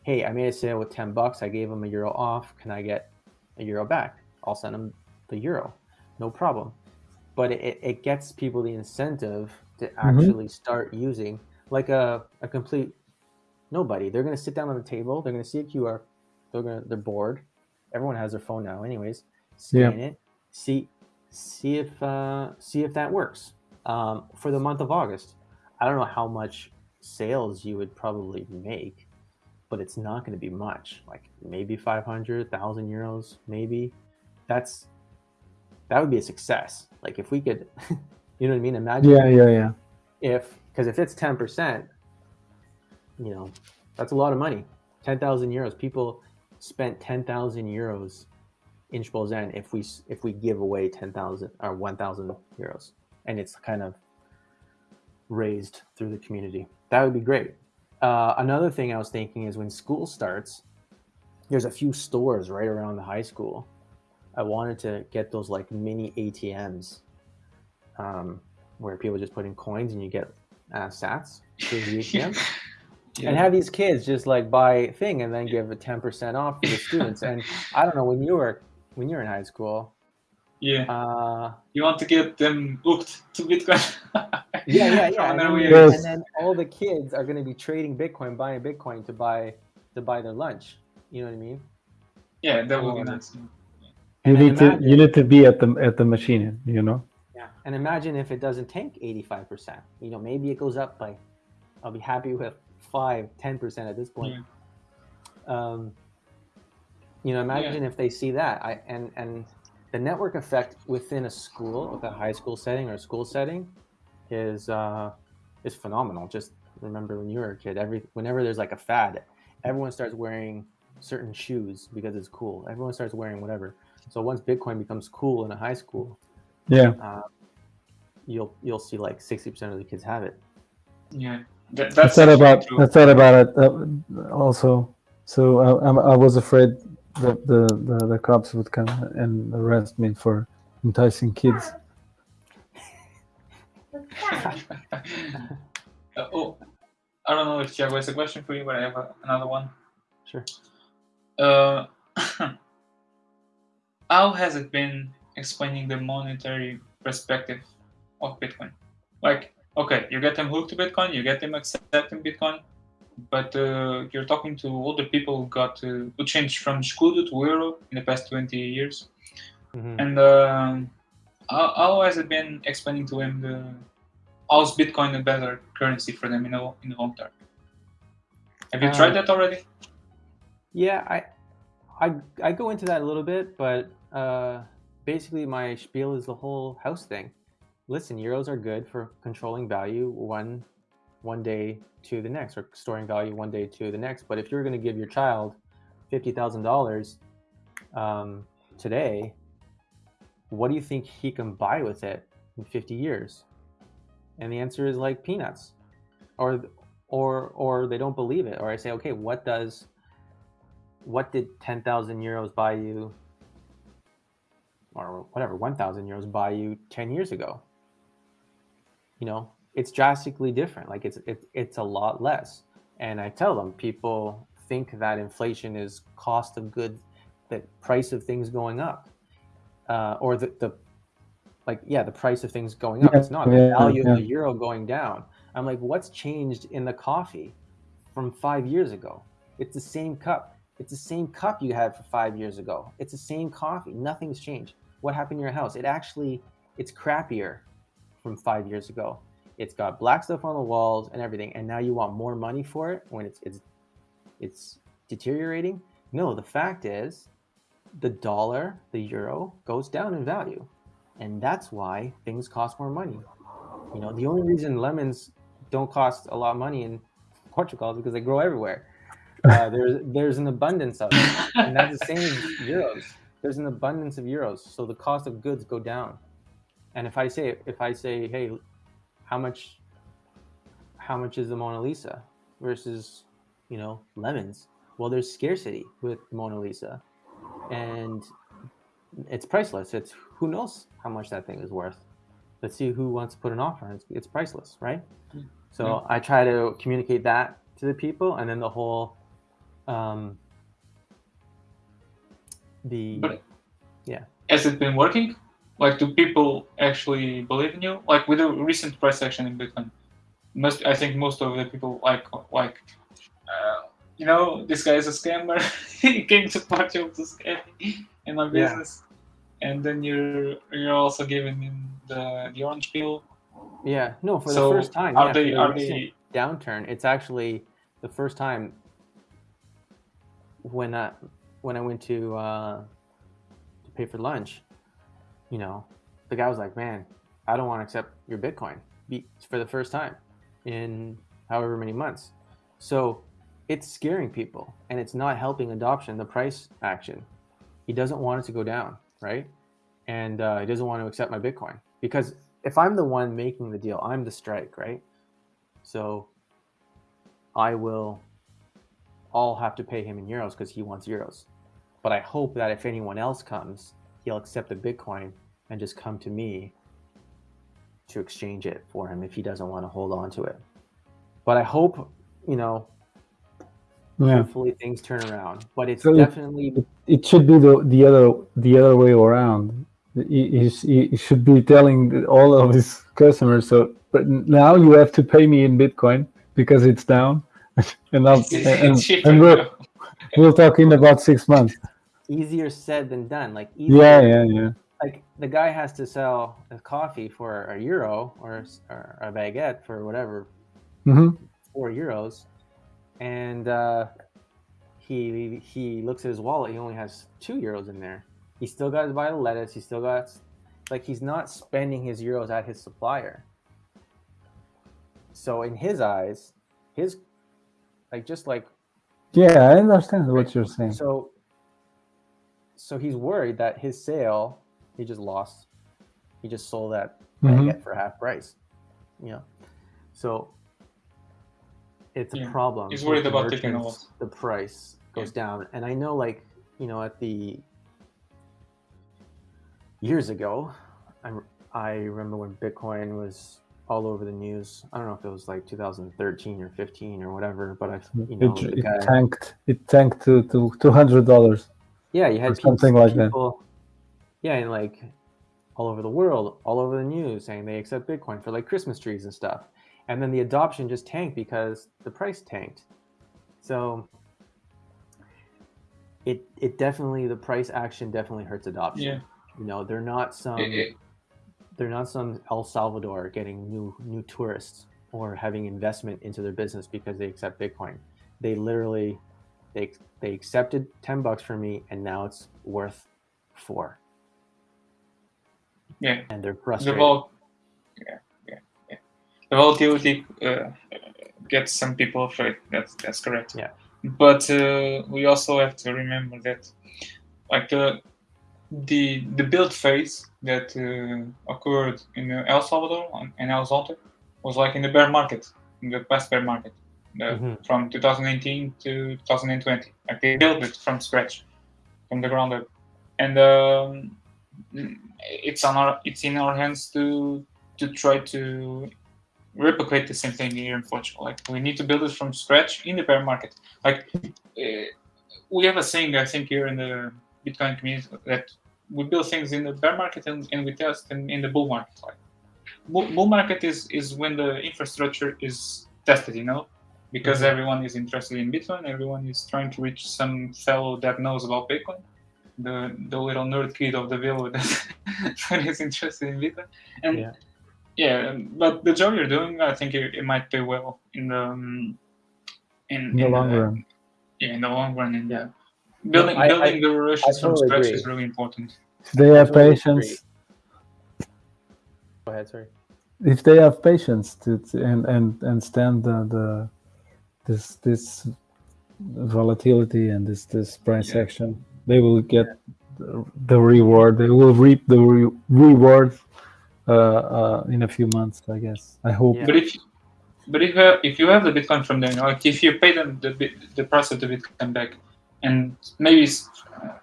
hey, I made a sale with 10 bucks. I gave them a euro off. Can I get a euro back? I'll send them the euro. No problem. But it, it gets people the incentive to mm-hmm. actually mm-hmm. start using like a, a complete nobody. They're going to sit down on the table. They're going to see a QR they're gonna they're bored. Everyone has their phone now, anyways. Scan yeah. it. See see if uh, see if that works. Um, for the month of August, I don't know how much sales you would probably make, but it's not going to be much. Like maybe 500, 1000 euros, maybe. That's that would be a success. Like if we could, you know what I mean? Imagine. Yeah, yeah, yeah. If because if it's 10%, you know, that's a lot of money. 10,000 euros. People spent 10,000 euros in Esposende if we if we give away 10,000 or 1,000 euros and it's kind of raised through the community. That would be great. Uh, another thing I was thinking is when school starts, there's a few stores right around the high school. I wanted to get those like mini ATMs um, where people just put in coins and you get uh, sats through the ATM yeah. and have these kids just like buy thing and then give a 10% off for the students. And i don't know when you were when you're in high school yeah. uh, you want to get them hooked to bitcoin. Yeah yeah yeah. And then, yes. and then, all the kids are going to be trading bitcoin buying bitcoin to buy to buy their lunch. You know what i mean? Yeah that would be nice you need imagine, to you need to be at the at the machine you know yeah and imagine if it doesn't tank 85 percent you know maybe it goes up by i'll be happy with five, ten percent at this point. Yeah. Um, you know, imagine yeah. if they see that. I and and the network effect within a school, with a high school setting or a school setting, is uh, is phenomenal. Just remember when you were a kid, every whenever there's like a fad, everyone starts wearing certain shoes because it's cool. Everyone starts wearing whatever. So once Bitcoin becomes cool in a high school, yeah, uh, you'll you'll see like sixty percent of the kids have it. Yeah. That, that's I thought about true. I thought about it uh, also. So I, I, was afraid that the, the, the cops would come and arrest me for enticing kids. uh, oh, I don't know if Thiago has a question for you, but I have a, another one. Sure. Uh, how has it been explaining the monetary perspective of Bitcoin? Like, okay, you get them hooked to Bitcoin, you get them accepting Bitcoin, but uh, you're talking to older people who got uh, who changed from Escudo to Euro in the past 20 years. Mm-hmm. And uh, how, how, has it been explaining to them the how's Bitcoin a better currency for them in the, in the long term? Have you um, tried that already? Yeah, I, I, I go into that a little bit, but uh, basically my spiel is the whole house thing listen, euros are good for controlling value one one day to the next or storing value one day to the next. But if you're going to give your child $50,000 um, today, what do you think he can buy with it in 50 years? And the answer is like peanuts or, or, or they don't believe it. Or I say, okay, what does, what did 10,000 euros buy you or whatever, 1,000 euros buy you 10 years ago? you know, it's drastically different. Like it's it, it's a lot less. And I tell them people think that inflation is cost of goods, that price of things going up. uh, or the, the like yeah the price of things going up. Yeah, It's not the yeah, value yeah. of the euro going down. I'm like, what's changed in the coffee from five years ago? It's the same cup. It's the same cup you had for five years ago. It's the same coffee. Nothing's changed. What happened in your house? It actually it's crappier from five years ago. It's got black stuff on the walls and everything, and now you want more money for it when it's it's it's deteriorating. No, the fact is, the dollar, the euro goes down in value, and that's why things cost more money. You know, the only reason lemons don't cost a lot of money in Portugal is because they grow everywhere. Uh, there's there's an abundance of it, and that's the same as euros. There's an abundance of euros, so the cost of goods go down. And if I say if I say, hey, how much how much is the Mona Lisa versus you know lemons? Well, there's scarcity with Mona Lisa, and it's priceless. It's who knows how much that thing is worth. Let's see who wants to put an offer. It's, it's priceless, right? So Yeah. I try to communicate that to the people, and then the whole um, the But Yeah. has it been working? Like, do people actually believe in you? Like with the recent price action in Bitcoin, most I think most of the people like like, uh, you know, this guy is a scammer. he came to Portugal to scam in my Yeah. business, and then you're you're also giving him the the orange pill. yeah no for so the first time. are yeah, they the are they downturn? It's actually the first time when I when I went to uh, to pay for lunch. You know, the guy was like, "Man, I don't want to accept your Bitcoin for the first time in however many months." So it's scaring people, and it's not helping adoption. The price action, he doesn't want it to go down, right? And uh, he doesn't want to accept my Bitcoin because if I'm the one making the deal, I'm the strike, right? So I will all have to pay him in euros because he wants euros. But I hope that if anyone else comes, he'll accept the Bitcoin and just come to me to exchange it for him if he doesn't want to hold on to it. But I hope, you know, Yeah. hopefully things turn around. But it's So it- definitely It should be the, the other the other way around. He, he, he should be telling all of his customers. So, but now you have to pay me in Bitcoin because it's down, and I'll, it's, and, and we'll, we'll talk in about six months. Easier said than done. Like easier, Yeah, yeah, yeah. like the guy has to sell a coffee for a euro or, or a baguette for whatever hmm four euros, and uh, he he looks at his wallet. He only has two euros in there. He still got to buy the lettuce. He still got like he's not spending his euros at his supplier. So in his eyes, his like just like Yeah, I understand what you're saying. so so he's worried that his sale he just lost. He just sold that Mhm. for half price. You know, so it's a problem. He's worried about taking a loss. The price goes down, and I know, like you know, at the years ago, I I remember when Bitcoin was all over the news. I don't know if it was like 2013 or 15 or whatever, but I, you know, it, it guy, tanked. It tanked to to two hundred dollars. Yeah, you or had something peop- like that. people, Yeah, and like all over the world, all over the news, saying they accept Bitcoin for like Christmas trees and stuff. And then the adoption just tanked because the price tanked. So it it definitely the price action definitely hurts adoption. Yeah. You know, they're not some It- it- they're not some El Salvador getting new new tourists or having investment into their business because they accept Bitcoin. They literally they they accepted 10 bucks from me and now it's worth 4 yeah. and they're the frustrated. vol- yeah, yeah, yeah. The volatility uh, gets some people afraid. That's that's correct. Yeah. But uh, we also have to remember that, like the the the build phase that uh, occurred in El Salvador and- and El Salvador was like in the bear market, in the past bear market, Mhm. from 2018 to 2020. Like they built it from scratch, from the ground up, and. Um, it's on our it's in our hands to to try to replicate the same thing here in Portugal. Like we need to build it from scratch in the bear market. Like uh, we have a saying I think here in the Bitcoin community that we build things in the bear market and, and we test in, in the bull market. Like bull, bull market is is when the infrastructure is tested, you know, because everyone is interested in Bitcoin, everyone is trying to reach some fellow that knows about Bitcoin, the the little nerd kid of the village that, that is interested in Bitcoin, and Yeah. yeah, but the job you're doing, I think it, it might pay well in the um, in, In the long run. Yeah, in the long run, and Yeah. building I- building the relations I from totally scratch agree. is really important. If they have totally patience, Go ahead, sorry. if they have patience to, to and and and stand the, the this this volatility and this this price Yeah. action, they will get the, the reward. They will reap the re- reward uh, uh, in a few months, I guess. I hope. Yeah. But if but if uh, if you have the Bitcoin from them, like if you pay them the the price of the Bitcoin back, and maybe it's, uh,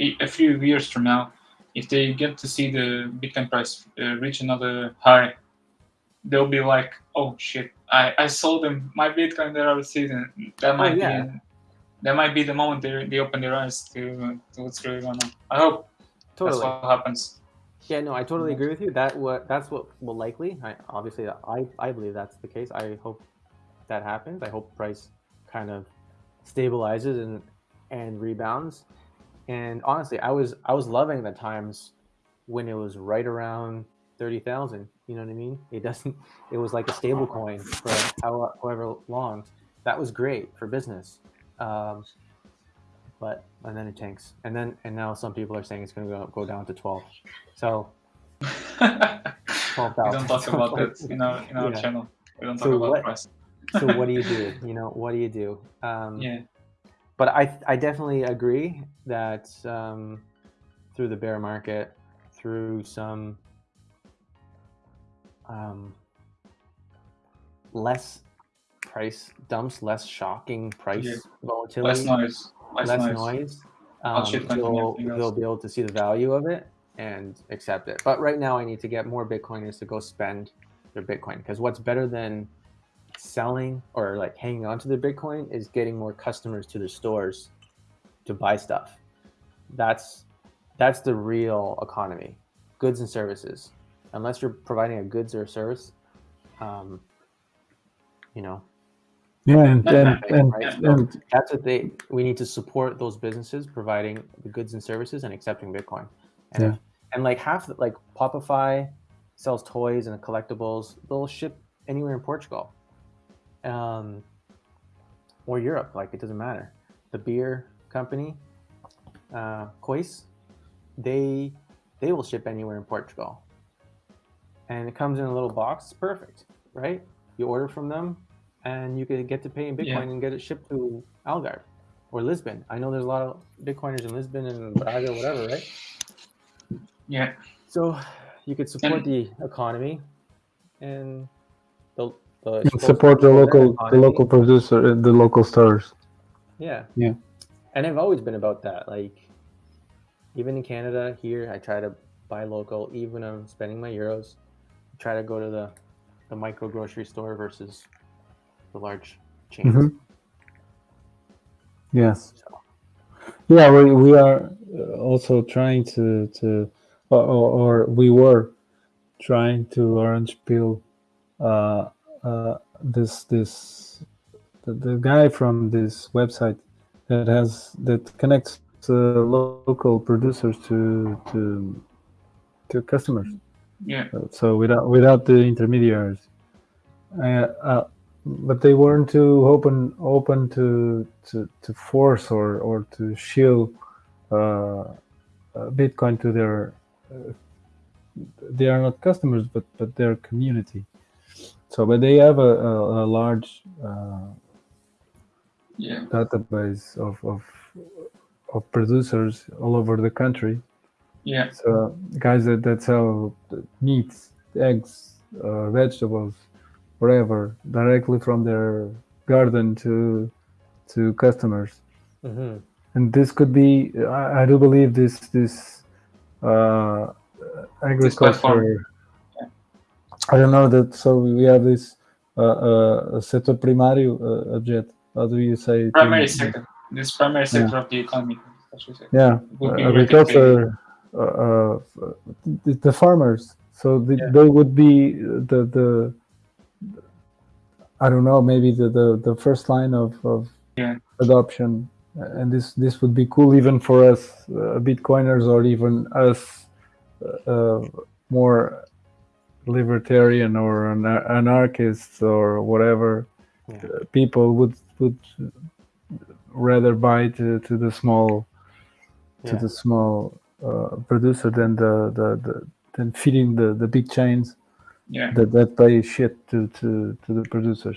a a few years from now, if they get to see the Bitcoin price uh, reach another high, they'll be like, "Oh shit! I, I sold them my Bitcoin I was seeing." That oh, might yeah. be that might be the moment they, they open their eyes to, to what's really going on. I hope Totally. that's what happens. Yeah, no, I totally agree with you. That what that's what will likely. I obviously I I believe that's the case. I hope that happens. I hope price kind of stabilizes and and rebounds. And honestly, I was I was loving the times when it was right around thirty thousand. You know what I mean? It doesn't. It was like a stable coin for how, however long. That was great for business. Um, but and then it tanks, and then and now some people are saying it's going to go go down to twelve. So we 12,000. don't talk about that in our in our Yeah. channel. We don't talk So about what- price. so what do you do? You know, what do you do? Um, Yeah. But I I definitely agree that um, through the bear market, through some um, less price dumps, less shocking price Yeah. volatility, Less noise. Less, less noise. noise, um, shitcoin and they'll, everything they'll be able to see the value of it and accept it. But right now, I need to get more Bitcoiners to go spend their Bitcoin because what's better than selling or like hanging on to their Bitcoin is getting more customers to their stores to buy stuff. That's that's the real economy, goods and services. Unless you're providing a goods or a service, um, you know, Yeah, and That's and, and, right? and that's what they we need to support those businesses providing the goods and services and accepting bitcoin and Yeah. if, and like half the, like popify sells toys and collectibles they'll ship anywhere in portugal um or europe like it doesn't matter the beer company uh Kois, they they will ship anywhere in portugal and it comes in a little box perfect right you order from them and you could get to pay in Bitcoin Yeah. and get it shipped to Algarve or Lisbon. I know there's a lot of Bitcoiners in Lisbon and Braga, whatever, right? Yeah. So you could support And- the economy and the, the and support the local the local producer, uh, the local stores. Yeah. Yeah. And I've always been about that. Like, even in Canada, here, I try to buy local, even when I'm spending my euros. Try to go to the, the micro grocery store versus the large chains. Mhm. Yes. So, Yeah, we, we are uh, also trying to to or, or, or we were trying to orange peel uh, uh, this this the, the guy from this website that has that connects uh, local producers to to to customers. Yeah. So without without the intermediaries, uh, uh, but they weren't too open open to to, to force or or to shield uh, uh, Bitcoin to their. Uh, they are not customers, but but their community. So, but they have a, a, a large uh, Yeah. database of, of of producers all over the country. Yeah. So guys that, that sell meats, eggs, uh, vegetables, whatever, directly from their garden to to customers. mhm. And this could be, I, I do believe this this uh, agriculture. I don't know that. So we have this uh, uh, setor primário uh, object. How do you say? Primary in- sector. This primary sector of the economy. I should say. Yeah, agriculture the, the farmers. So the, Yeah. they would be the the I don't know maybe the the, the first line of, of Yeah. adoption, and this this would be cool even for us uh, Bitcoiners or even us uh, more libertarian or an anarchists or whatever Yeah. uh, people would would rather buy to, to the small to the small uh, Uh, producer than the, the, the than feeding the, the big chains Yeah. that, that pay shit to, to, to the producers.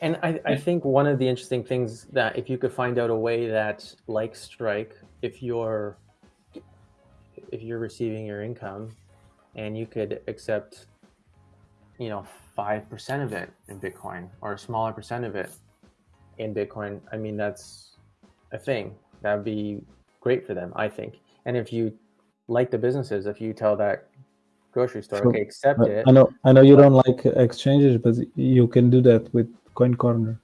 And I, I think one of the interesting things that if you could find out a way that, like Strike, if you're if you're receiving your income, and you could accept, you know, five percent of it in Bitcoin or a smaller percent of it in Bitcoin, I mean that's a thing that would be great for them, I think. And if you like the businesses, if you tell that grocery store, Sure. okay, accept I, it, I know I know you don't like exchanges, but you can do that with Coin Corner.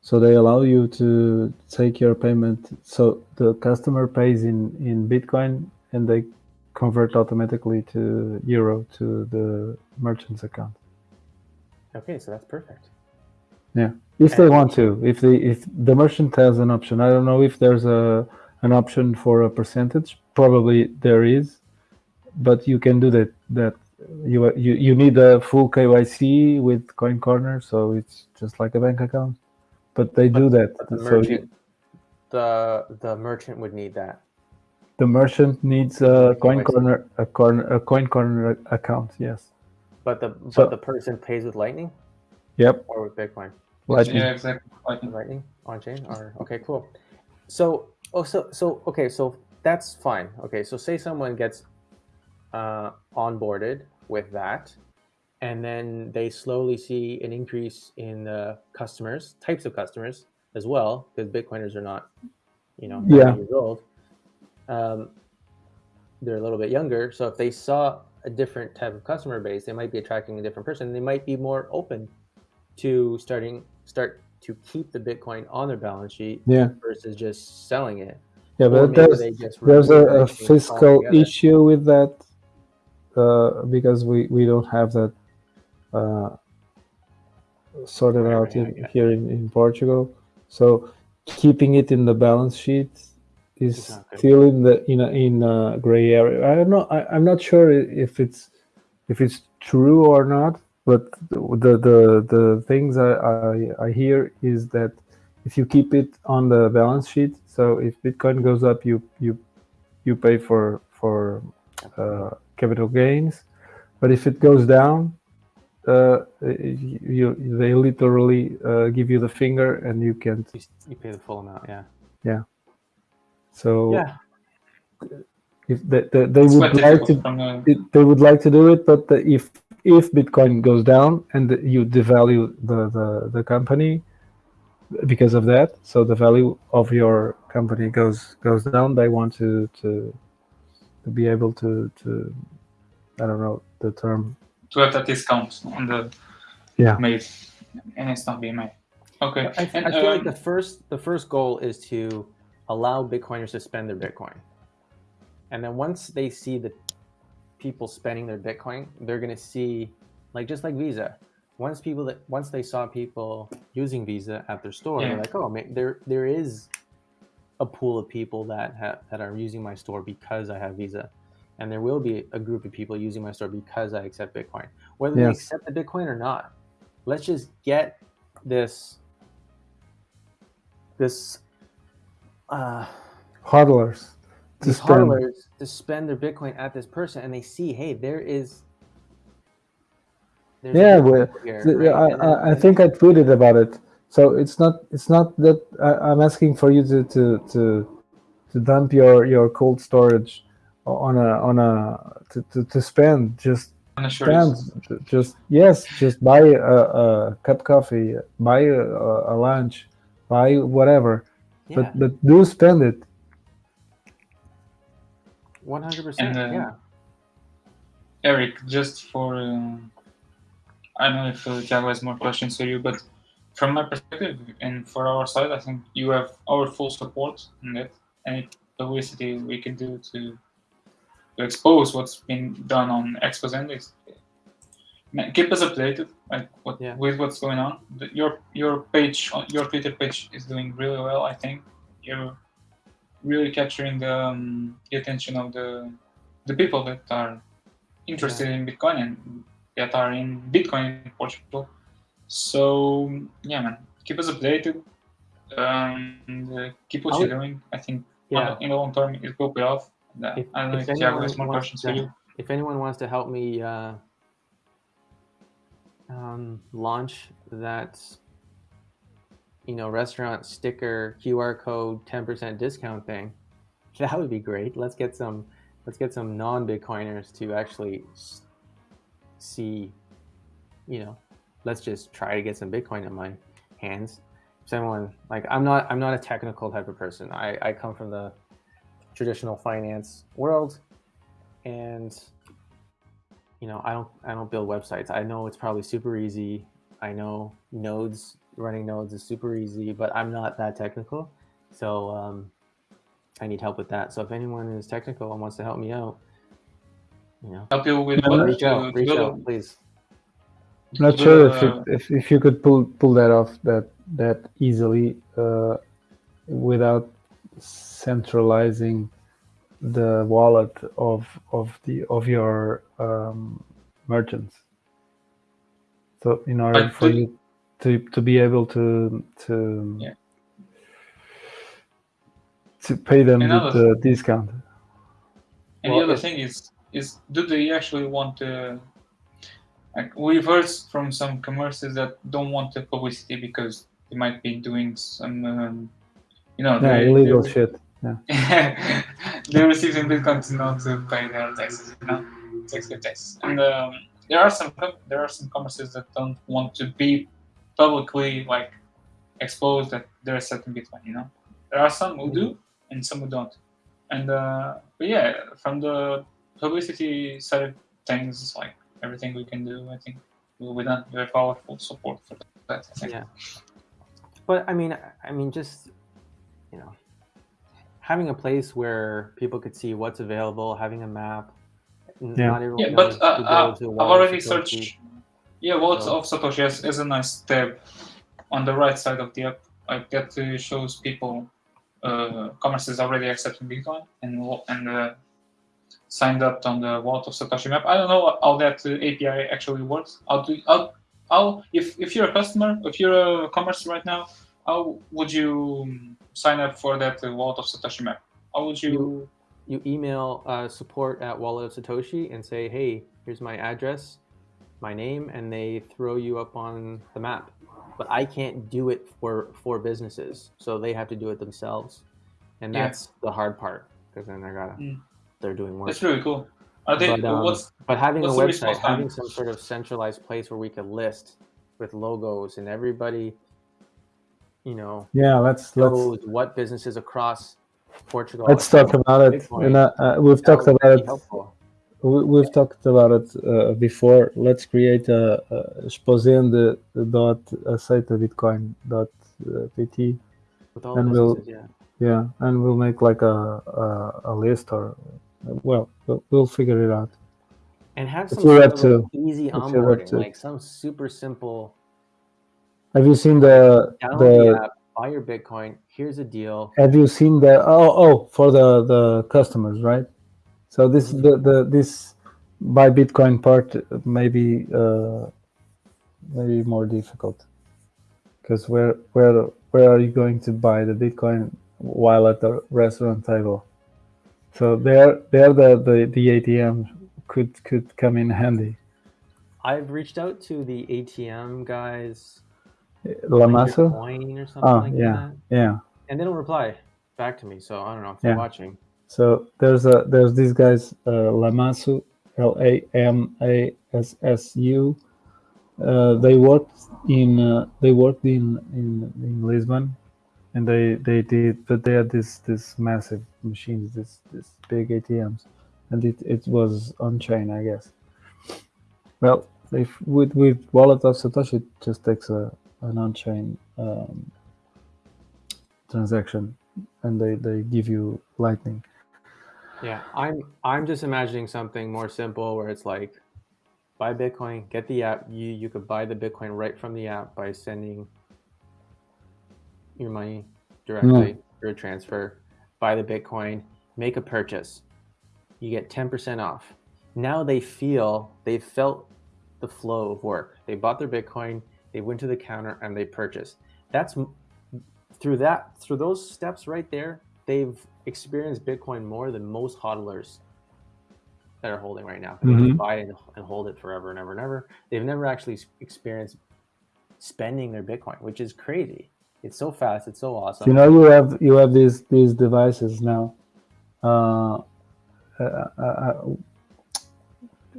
So they allow you to take your payment. So the customer pays in, in Bitcoin and they convert automatically to euro to the merchant's account. okay, so that's perfect. Yeah, if they want to if they if the merchant has an option i don't know if there's a an option for a percentage probably there is but you can do that that you you, you need a full kyc with coin corner so it's just like a bank account but they do that But the so you- merchant, the the merchant would need that. the merchant needs a coin KYC. corner a corner a coin corner account yes But the So- but the person pays with Lightning yep or with Bitcoin. Lightning. Yeah, exactly. Like, With Lightning on chain or okay, cool. So oh so so okay, so that's fine. Okay, so say someone gets uh, onboarded with that, and then they slowly see an increase in the customers, types of customers as well, because Bitcoiners are not, you know, Yeah. years old. Um, they're a little bit younger, so if they saw a different type of customer base, they might be attracting a different person. They might be more open to starting start to keep the Bitcoin on their balance sheet yeah versus just selling it. yeah but there's there's a, a fiscal issue with that uh, because we, we don't have that uh, sorted Right, out right, in, yeah. here in, in Portugal. So keeping it in the balance sheet is still in the in a, in a gray area. I don't know. I, I'm not sure if it's if it's true or not. But the the the things I, I I hear is that if you keep it on the balance sheet, so if Bitcoin goes up, you you you pay for for uh, capital gains, but if it goes down, uh, you, you they literally uh, give you the finger and you can't. You, you pay the full amount, yeah. Yeah. So Yeah. if they, they, they would like to difficult it, they would like to do it, but the, if if Bitcoin goes down and you devalue the, the the company because of that, so the value of your company goes goes down. They want to to to be able to to I don't know the term. to have that discount on the Yeah. made, and it's not being made. Okay. I, I and, feel like um, the first the first goal is to allow Bitcoiners to spend their Bitcoin, and then once they see the people spending their Bitcoin, they're gonna see like just like Visa. Once people that once they saw people using Visa at their store, Yeah. they're like, oh, ma- there there is a pool of people that have that are using my store because I have Visa, and there will be a group of people using my store because I accept Bitcoin, whether they accept the Bitcoin or not. Let's just get this this uh hodlers to these spend. hodlers to spend their Bitcoin at this person, and they see, hey, there is. Yeah, well, here, The- right? I, I, I think I tweeted about it. So it's not it's not that I, I'm asking for you to, to to to dump your your cold storage on a on a to, to, to spend just on the short spend just yes just buy a, a cup coffee buy a, a lunch buy whatever yeah, but but do spend it one hundred percent. Yeah, Eric, just for um, I don't know if uh, Thiago has more questions for you, but from my perspective and for our side, I think you have our full support in that. Any publicity we can do to to expose what's been done on Esposende. Keep us updated, like what Yeah. with what's going on. Your your page, your Twitter page is doing really well. I think you're really capturing the, um, the attention of the the people that are interested in Bitcoin and that are in Bitcoin in Portugal. So yeah, man, keep us updated. Um, and, uh, keep what I you're doing. I think Yeah. in the long term it will pay off. Uh, If- I don't know if if Thiago anyone has more wants questions for to- you. if anyone wants to help me uh, um, launch that you know restaurant sticker qr code 10% discount thing. That would be great. Let's get some let's get some non-bitcoiners to actually see you know let's just try to get some bitcoin in my hands. Someone like i'm not i'm not a technical type of person. I i come from the traditional finance world and you know i don't i don't build websites. I know it's probably super easy. I know nodes running nodes is super easy but i'm not that technical so um, i need help with that so if anyone is technical and wants to help me out you know Help you with Yeah, what? reach out reach out please not to sure if, a- it, if if you could pull pull that off that that easily uh, without centralizing the wallet of of the of your um, merchants. So in order But for do- you to to be able to to Yeah. to pay them Another- the discount. And Well, the other thing is, is do they actually want to? Like we've heard from some commerces that don't want the publicity because they might be doing some, um, you know, Yeah, they, illegal they, shit. they're receiving Bitcoin to not to pay their taxes, you know, escape taxes. And um, there are some there are some commerces that don't want to be publicly like exposed that they're accepting Bitcoin. You know, there are some who do and some who don't. And uh, but yeah, from the publicity side of things, like everything we can do, I think we we done we have our full support for that. I think. Yeah. But I mean, I mean, just you know, having a place where people could see what's available, having a map. Yeah. Not Yeah, but uh, uh, I've already searched. Yeah, Wallet So- of Satoshi has, has a nice tab on the right side of the app. Like that shows people uh, commerce is already accepting Bitcoin and and uh, signed up on the Wallet of Satoshi map. I don't know how that uh, API actually works. How do how, how if if you're a customer, if you're a commerce right now, how would you um, sign up for that uh, Wallet of Satoshi map? How would you? You- You email uh, support at Wallet of Satoshi and say, "Hey, here's my address, my name," and they throw you up on the map. But I can't do it for for businesses, so they have to do it themselves, and Yeah. that's the hard part because then they're gotta Mm. they're doing work. That's really cool. Are they? But, um, what's But having What's a website, having some sort of centralized place where we could list with logos and everybody, you know, Yeah, let's let's knows what businesses across Portugal. let's talk about it. Bitcoin. And uh, uh, we've that talked about it. helpful. We, we've talked about it uh, before. Let's create a, a esposende dot aceita bitcoin dot uh, pt. and we'll-. Yeah. Yeah, and we'll make like a a, a list or well, we'll we'll figure it out. And have some sort of a too. easy It's your web onboarding, like some super simple. Have you seen the Download the, the app, buy your Bitcoin. Here's a deal. Have you seen the oh oh for the the customers right? So this the the this buy Bitcoin part maybe uh, maybe more difficult because where where where are you going to buy the Bitcoin while at the restaurant table? So there there the the, the ATM could could come in handy. I've reached out to the ATM guys. La like your Masa, Coin or something Oh, like yeah. that. yeah. And they don't reply back to me. So I don't know if they're Yeah. watching. So there's a there's these guys uh, Lamassu L A M A S S U. Uh, they worked in uh, they worked in, in in Lisbon, and they they did but they had this this massive machines this this big ATMs, and it, it was on chain I guess. Well, if with with wallet of Satoshi, it just takes a an on chain um, transaction and they, they give you lightning Yeah, I'm I'm just imagining something more simple where it's like buy Bitcoin, get the app. You you could buy the Bitcoin right from the app by sending your money directly hmm. through a transfer. Buy the Bitcoin, make a purchase. You get 10% off. Now they feel they've felt the flow of work. They bought their Bitcoin, they went to the counter and they purchased. That's through that through those steps right there, they've experienced Bitcoin more than most hodlers that are holding right now. They Mhm. just buy it and, hold it forever and ever and ever. They've never actually experienced spending their Bitcoin, which is crazy. It's so fast. It's so awesome. you know you have you have these these devices now uh, uh, uh, uh,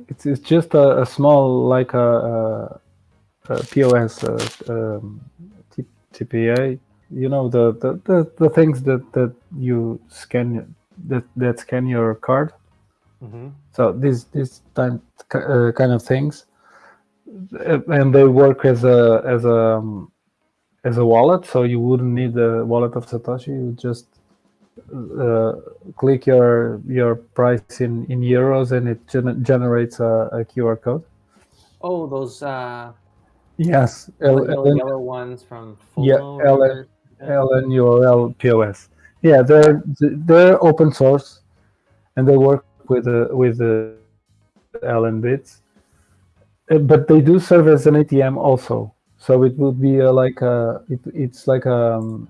it's, it's just a, a small like a, a, a pos uh, um, tpa you know the, the, the, the things that, that you scan that, that scan your card. Hmm so these these time, uh, kind of things. Uh, and they work as a as a um, as a wallet. So you wouldn't need the wallet of satoshi. You just uh, click your your price in in euros and it gener- generates a, a qr code. Oh, those uh, yes. L- yellow, yellow ones from Yeah, FOMO. or LN. LNURL POS. Yeah, they're they're open source, and they work with uh, with the LNbits, Uh, but they do serve as an ATM also. So it would be uh, like a it, it's like a um,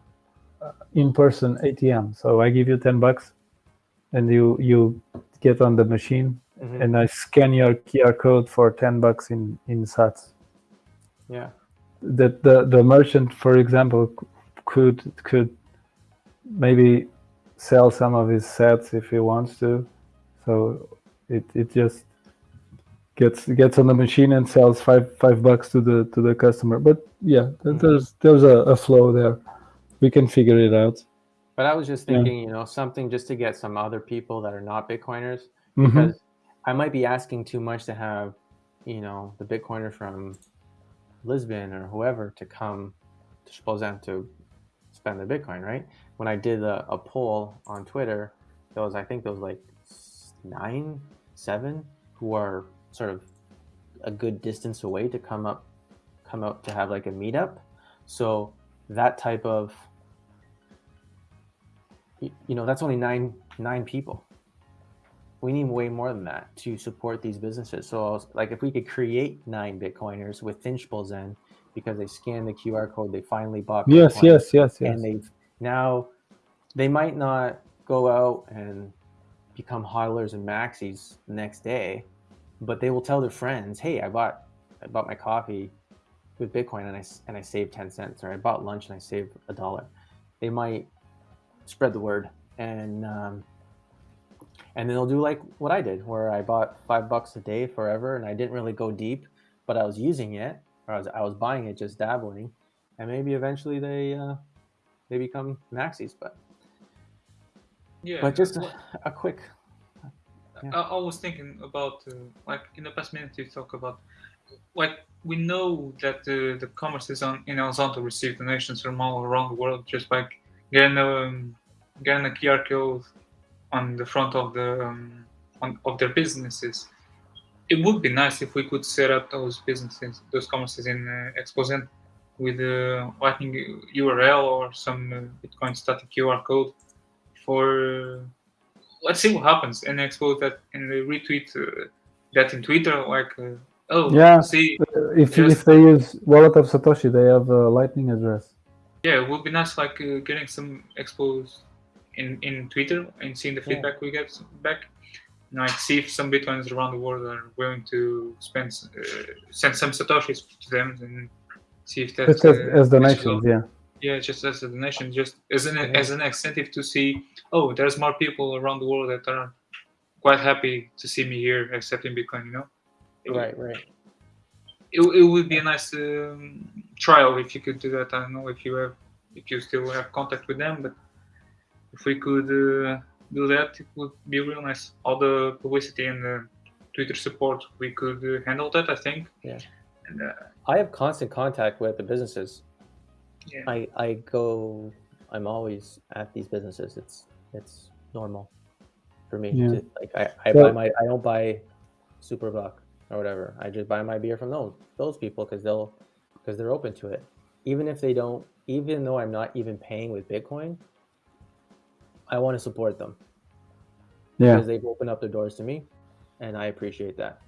in-person ATM. So I give you ten bucks, and you you get on the machine, Mhm. and I scan your QR code for ten bucks in in Sats. Yeah. that the the merchant, for example, could could maybe sell some of his sats if he wants to. So it, it just gets gets on the machine and sells five five bucks to the to the customer. But yeah, Mhm. there's there's a, a flow there. We can figure it out. But I was just Yeah. thinking, you know, something just to get some other people that are not Bitcoiners Mhm. because I might be asking too much to have, you know, the Bitcoiner from Lisbon or whoever to come to Esposende to spend their Bitcoin, right? When I did a, a poll on Twitter, there was, I think there was like nine, seven who are sort of a good distance away to come up, come out to have like a meetup. So that type of, you know, that's only nine, nine people we need way more than that to support these businesses. So, was, like, if we could create nine Bitcoiners within Esposende because they scanned the QR code, they finally bought. Yes, Bitcoin, yes, yes, yes. And they've now they might not go out and become hodlers and maxis the next day, but they will tell their friends, "Hey, I bought I bought my coffee with Bitcoin and I and I saved ten cents, or I bought lunch and I saved a dollar." They might spread the word and. Um, and then they'll do like what I did, where I bought five bucks a day forever, and I didn't really go deep, but I was using it, I was I was buying it, just dabbling, and maybe eventually they uh, they become maxis. But Yeah. but just a, a quick, yeah. I, I was thinking about uh, like in the past minute you talk about like we know that uh, the commerce is on in El Zonte receive donations from all around the world just by getting um, getting a QR code on the front of the um, on, of their businesses. It would be nice if we could set up those businesses, those commerces in uh, Esposende with a Lightning URL or some uh, Bitcoin static QR code for let's see what happens and expose that and retweet uh, that in Twitter. Like, uh, oh, Yeah. see, Uh, if Yes. if they use wallet of Satoshi, they have a Lightning address. yeah, it would be nice like uh, getting some expos in in Twitter and seeing the Yeah. feedback we get back. And, like, see if some Bitcoins around the world are willing to spend uh, send some satoshis to them and see if that's Just as, uh, as donations, yeah. Yeah, just as a donation, just as an Yeah. as an incentive to see. Oh, there's more people around the world that are quite happy to see me here accepting Bitcoin. You know, it, would- right, right. It, it would be a nice um, trial if you could do that. I don't know if you have if you still have contact with them, but if we could uh, do that, it would be real nice. All the publicity and the Twitter support, we could uh, handle that. I think. Yeah. And uh, I have constant contact with the businesses. yeah, I I go I'm always at these businesses. It's it's normal for me. Yeah. To, like I, I So- buy my I don't buy Super Buck or whatever. I just buy my beer from those those people because they'll because they're open to it. Even if they don't, even though I'm not even paying with Bitcoin, I want to support them Yeah. because they've opened up their doors to me, and I appreciate that.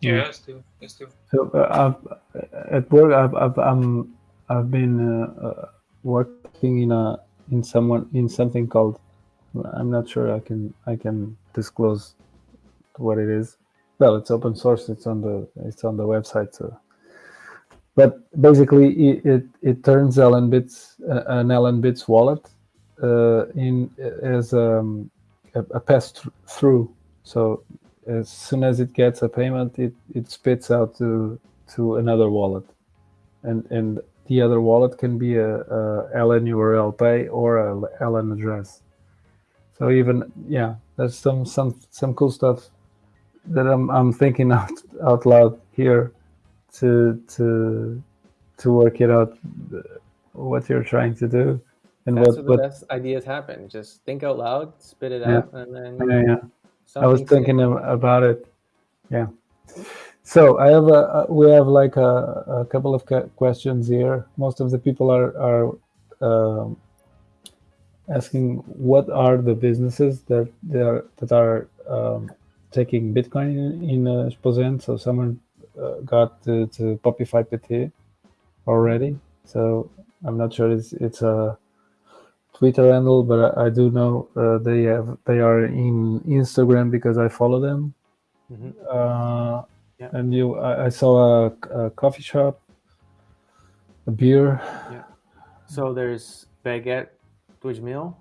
Yeah, Yeah. yes, too. Yes, too. So uh, I've, at work, I've, I've I'm I've been uh, uh, working in a in someone in something called I'm not sure I can I can disclose what it is. Well, it's open source. It's on the it's on the website. So, but basically, it it, it turns Ellen Bits uh, an Ellen Bits wallet uh, in as um, a, a pass thr- through. So as soon as it gets a payment, it, it spits out to to another wallet, and and the other wallet can be a, a LN URL pay or a LN address. So even yeah, there's some some some cool stuff that I'm I'm thinking out out loud here to to to work it out uh, what you're trying to do and That's what where the best ideas happen. Just think out loud, spit it Yeah. out, and then yeah, yeah. I was thinking ab- about it. Yeah. So I have a, we have like a, a couple of questions here. Most of the people are are um, asking what are the businesses that they are that are um, taking Bitcoin in, in uh, Esposende. So someone uh, got to, to Popify PT already. So I'm not sure it's it's a Twitter handle, but I, I do know uh, they have they are in Instagram because I follow them. Mhm. Uh, Yeah. And you, I, I saw a, a coffee shop, a beer. Yeah. So there's Baguette Twitch Meal,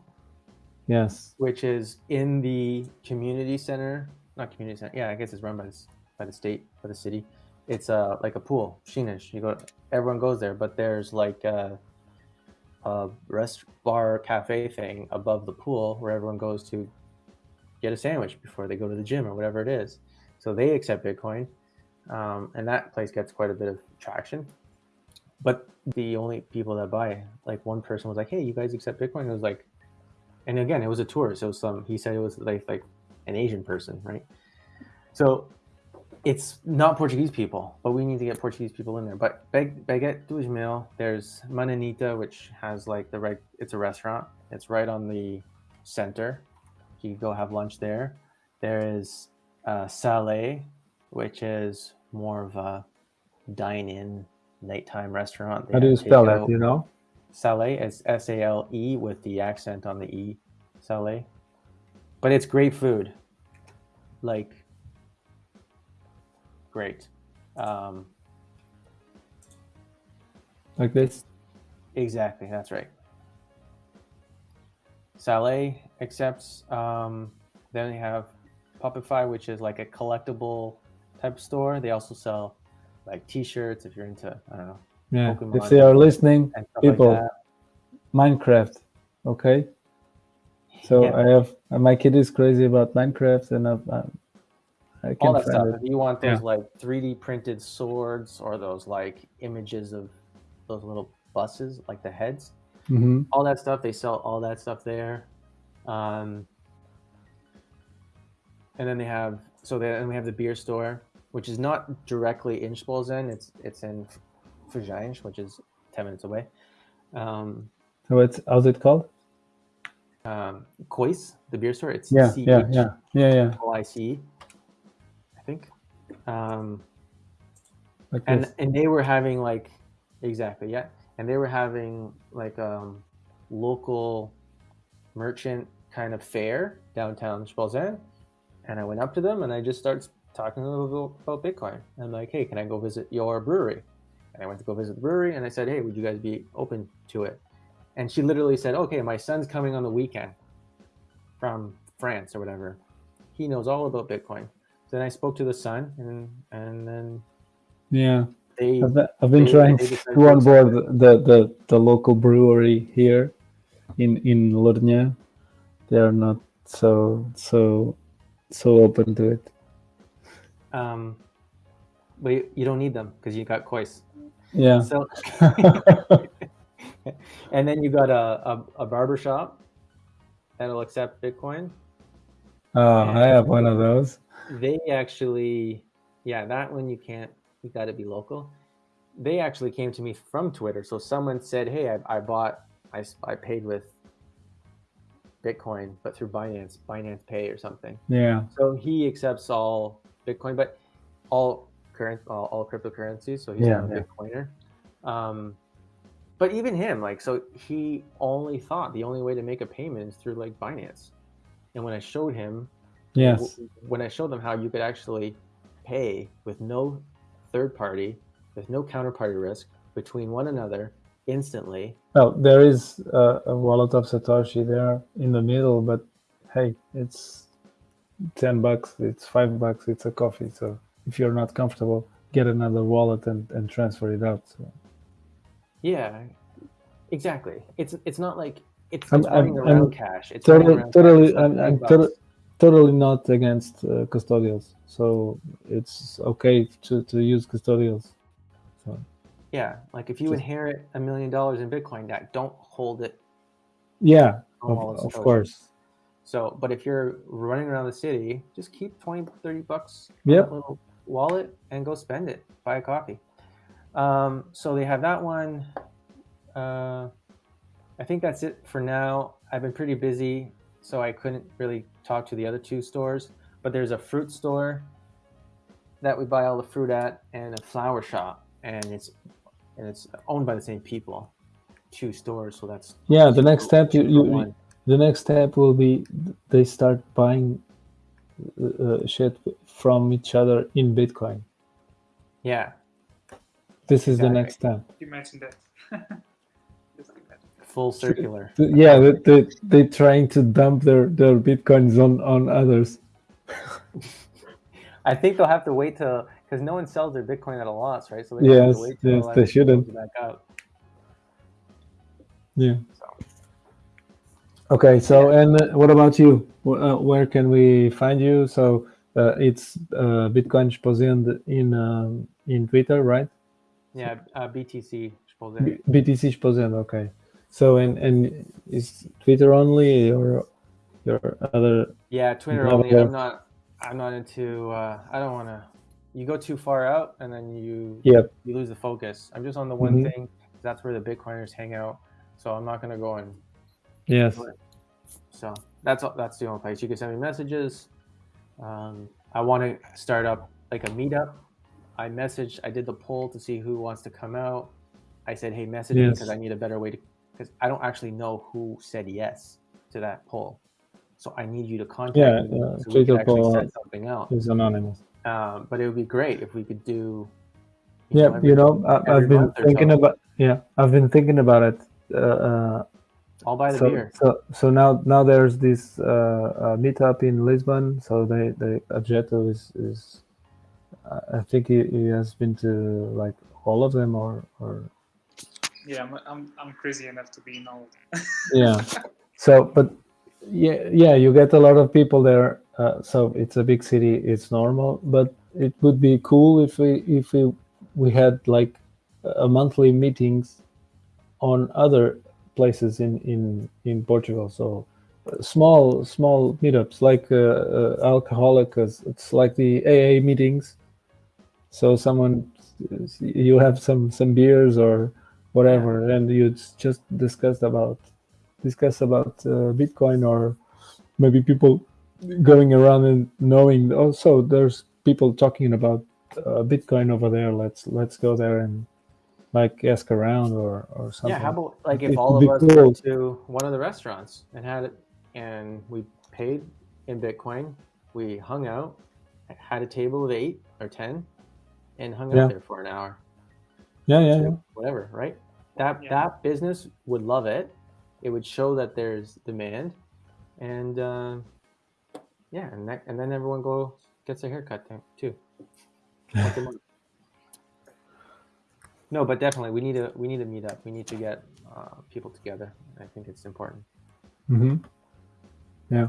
Yes. which is in the community center. Not community center. Yeah, I guess it's run by the, by the state, by the city. It's uh like a pool, Sheenish. You go, everyone goes there, but there's like a, rest bar cafe thing above the pool where everyone goes to get a sandwich before they go to the gym or whatever it is. So they accept Bitcoin, um, and that place gets quite a bit of traction. But the only people that buy, like one person was like, "Hey, you guys accept Bitcoin?" It was like, and again, it was a tourist. So some he said it was like like an Asian person, right? So it's not Portuguese people, but we need to get Portuguese people in there. But Bag- Baguette dos Mil, there's Mananita, which has like the right. It's a restaurant. It's right on the center. You can go have lunch there. There is uh, Salé, which is more of a dine-in nighttime restaurant. They How do you spell that? Do you know? Salé is S A L E with the accent on the E. Salé. But it's great food. Like, great. Um, Like this? exactly, that's right. Salé accepts. Um, then they have Popify, which is like a collectible type store. They also sell like T-shirts if you're into I don't know Yeah. Pokemon. If they are listening, People. like. Minecraft. Okay. So Yeah. I have my kid is crazy about Minecraft, and I've, uh, all can that stuff. it. If you want those Yeah. like 3D printed swords or those like images of those little buses, like the heads, hmm all that stuff, they sell all that stuff there. Um, and then they have so then we have the beer store, which is not directly in Esposende. It's it's in Forjães, which is ten minutes away. Um, So it's how's it called? um, Kois, the beer store. It's Yeah, C yeah, H yeah, yeah, yeah. O I C, I think. Um, Like and this. and they were having like exactly yeah. And they were having like um local merchant kind of fair downtown Esposende and I went up to them and I just started talking to them about, about Bitcoin I'm like hey can I go visit your brewery? And I went to go visit the brewery and I said hey would you guys be open to it? And she literally said okay my son's coming on the weekend from France or whatever. He knows all about Bitcoin then I spoke to the son and and then Yeah. they I've, been- I've been they- trying they to onboard the, the, the local brewery here in in Lourinhã. They are not so so so open to it. Um, but you, you don't need them because you got Kois. Yeah. So and then you got a, a, a barber shop that'll accept Bitcoin. Oh, I have one of those. They actually, yeah, that one you can't. You got to be local. They actually came to me from Twitter. So someone said, "Hey, I, I bought, I, I paid with Bitcoin, but through Binance, Binance Pay or something." Yeah. So he accepts all Bitcoin, but all current, all, all cryptocurrencies. So he's Yeah, not a yeah. Bitcoiner. Um, but even him, like, so he only thought the only way to make a payment is through like Binance. And when I showed him, Yes. when I showed them how you could actually pay with no third party, with no counterparty risk between one another instantly. Well, there is a, a wallet of Satoshi there in the middle, but hey, it's ten bucks, it's five bucks, it's a coffee. So if you're not comfortable, get another wallet and, and transfer it out. So Yeah, exactly. It's it's not like it's, I'm- it's running I'm- around I'm cash. It's totally, around totally, like I'm, I'm bucks. Tot- totally not against uh, custodials. So it's okay to, to use custodials. So Yeah, like if you Just- inherit a million dollars in Bitcoin, that don't hold it yeah, of, of course. So, but if you're running around the city, just keep 20, 30 bucks in Yep. little wallet and go spend it. Buy a coffee. Um, so they have that one. Uh, I think that's it for now. I've been pretty busy, so I couldn't really talk to the other two stores. But there's a fruit store that we buy all the fruit at, and a flower shop, and it's and it's owned by the same people. Two stores, so that's Yeah, the next step you, you the next step will be they start buying uh, uh, shit from each other in Bitcoin. yeah, This is the next step. You mentioned that. Full circular. Yeah, they, they they trying to dump their their bitcoins on on others. I think they'll have to wait till because no one sells their Bitcoin at a loss, right? So they have Yes, to wait till yes, like, they shouldn't. back up. Yeah. So Okay. So and uh, what about you? Uh, where can we find you? So uh, it's uh, Bitcoin Esposende in um, in Twitter, right? yeah, uh, BTC. suppose BTC Esposende. Okay. So and and is Twitter only or your other? Yeah, Twitter only. I'm not. I'm not into. Uh, I don't want to. You go too far out, and then you Yep. you lose the focus. I'm just on the one Mhm. thing. That's where the Bitcoiners hang out. So I'm not gonna go and. Yes. So that's all- that's the only place you can send me messages. Um, I want to start up like a meetup. I messaged. I did the poll to see who wants to come out. I said, "Hey, message me because I need a better way to." Because I don't actually know who said yes to that poll, so I need you to contact Yeah, me uh, so we could actually set something out. It's anonymous. Um, but it would be great if we could do. Yeah, every- you know, I, I've been thinking so. about. Yeah, I've been thinking about it. Uh, uh, I'll buy the so, beer. so so now now there's this uh, uh, meetup in Lisbon. So they the Objeto is is I I think he, he has been to like all of them or or Yeah, I'm, I'm, I'm crazy enough to be in all. yeah. So but yeah yeah you get a lot of people there. Uh, so it's a big city. It's normal, but it would be cool if we if we we had like a monthly meetings on other places in in in Portugal. So uh, small small meetups like uh, uh, alcoholics. It's like the AA meetings. So someone you have some some beers or whatever, and you just discuss about discuss about uh, Bitcoin or maybe people going around and knowing. Also, there's people talking about uh, Bitcoin over there. Let's let's go there and like ask around or or something. Yeah, how about like It if all of us cool. went to one of the restaurants and had it, and we paid in Bitcoin, we hung out, had a table of eight or ten, and hung Yeah. out there for an hour, yeah, yeah, yeah. whatever, right? That Yeah. that business would love it. It would show that there's demand, and uh, yeah, and that, and then everyone go gets a haircut then, too. Once a month. No, but definitely we need to we need to meet up. We need to get uh, people together. I think it's important. hmm Yeah.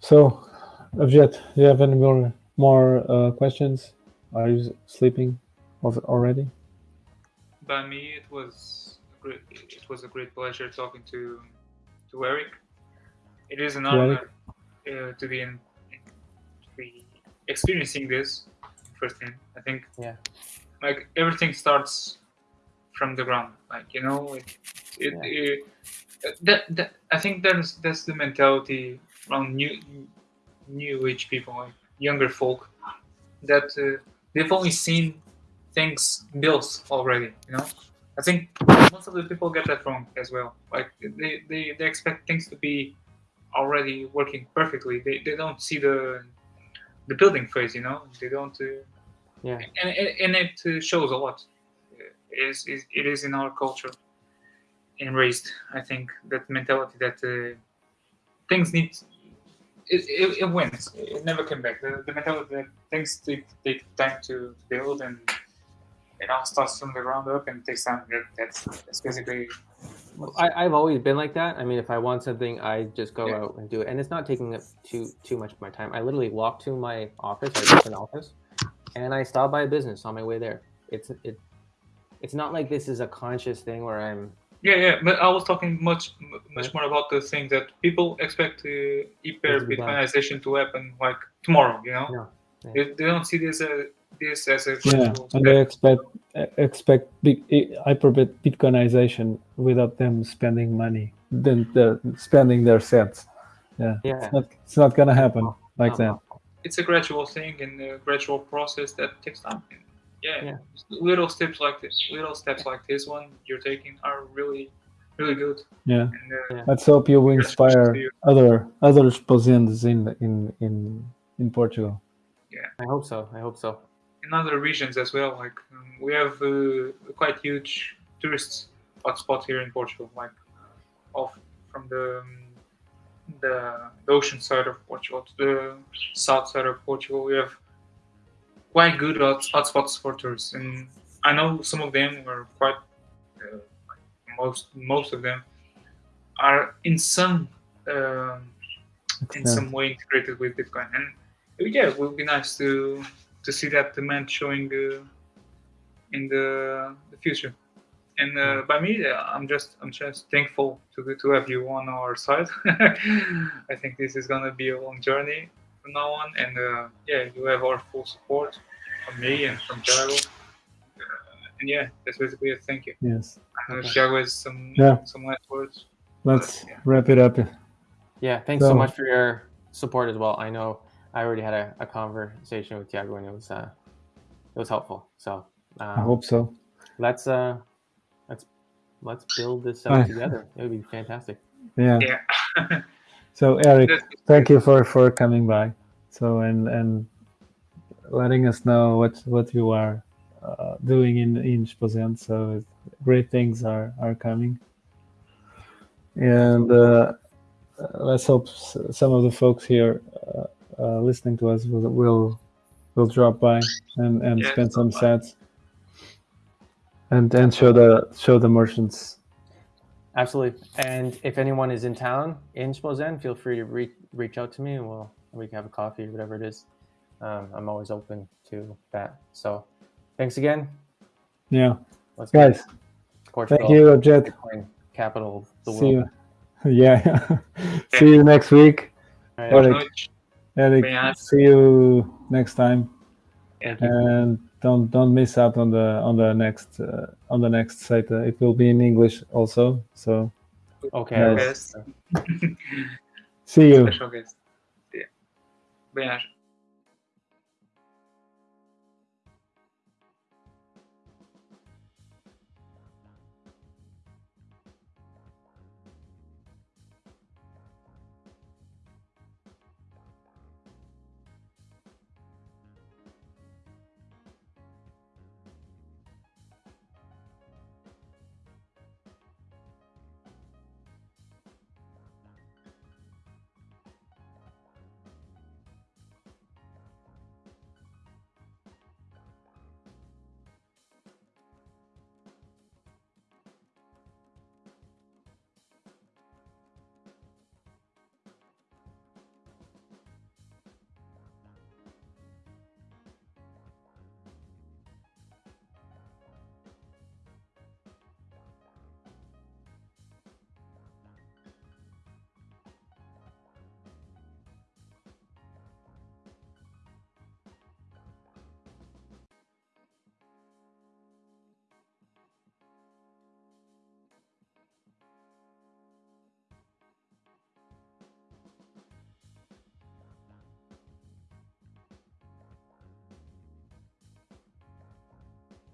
So, Avjet, do you have any more more uh, questions? Are you sleeping already? By me, it was a great, it was a great pleasure talking to to Eric. It is an honor uh, to be in, to be experiencing this firsthand. I think Yeah. like everything starts from the ground. Like you know, it, it, it that, that I think that's that's the mentality around new new age people, like younger folk, that uh, they've only seen things built already. You know, I think most of the people get that wrong as well. Like they, they, they expect things to be already working perfectly. They, they don't see the the building phase. You know, they don't. Uh, Yeah. and, and, it uh, shows a lot. It is, is it is in our culture and raised. I think that mentality that uh, things need it, it, it wins. It never came back. The, the mentality that things take, take time to build and it all starts from the ground up and takes time. That's that's basically I, I've always been like that. I mean, if I want something, I just go Yeah. out and do it, and it's not taking up too too much of my time. I literally walk to my office, different office, and I stop by a business on my way there. It's it, it's not like this is a conscious thing where I'm. yeah yeah. But I was talking much much more about the thing that people expect uh, hyper. Bitcoinization to happen like tomorrow. You know, No. Yeah. they, they don't see this as this as a Yeah, and they expect expect big hyper Bitcoinization without them spending money, then the spending their sats. Yeah, Yeah. it's not it's not gonna happen like No, that. no. it's a gradual thing and a gradual process that takes time. Yeah, Yeah. little steps like this, little steps like this one you're taking are really, really good. Yeah, And uh, Yeah. let's hope you will inspire you. other other expositions in in in in Portugal. Yeah, I hope so. I hope so. In other regions as well, like um, we have uh, quite huge tourist hotspot here in Portugal, like off from the um, the, the ocean side of Portugal to the south side of Portugal. We have quite good hot, hotspots for tourists, and I know some of them are quite uh, most most of them are in some um, in some way integrated with Bitcoin. And yeah, it would be nice to to see that demand showing uh, in the the future. And uh, by me, uh, I'm just I'm just thankful to to have you on our side. I think this is gonna be a long journey from now on, and uh, yeah, you have our full support from me and from Thiago. Uh, and yeah, that's basically it. Thank you. Yes, I Okay. Thiago has some Yeah. some last words. let's Yeah. wrap it up. Yeah. Thanks so So- much for your support as well. I know I already had a, a conversation with Tiago and it was uh, it was helpful. So I um, hope so. let's uh, let's let's build this out Right. together. It would be fantastic. Yeah. Yeah. So Eric, thank you for for coming by. So and and letting us know what what you are uh, doing in in Esposende. So great things are are coming. And uh, let's hope some of the folks here uh, uh, listening to us will will, will drop by and and Yes, spend some by. sats. And and show the show the merchants. Absolutely. And if anyone is in town in Esposende, feel free to re- reach out to me and we'll we can have a coffee or whatever it is. Um, I'm always open to that. So thanks again. Yeah, Let's guys. Portugal, Thank you, Jet. Bitcoin capital of the See world. you. Yeah. See you next week. All right. Boa Eric. noite. See you next time. Thank. And don't don't miss out on the on the next uh, on the next site. Uh, it will be in English also. So Okay. Nice. Guest. see you. Special guest. Yeah. Bem-aja.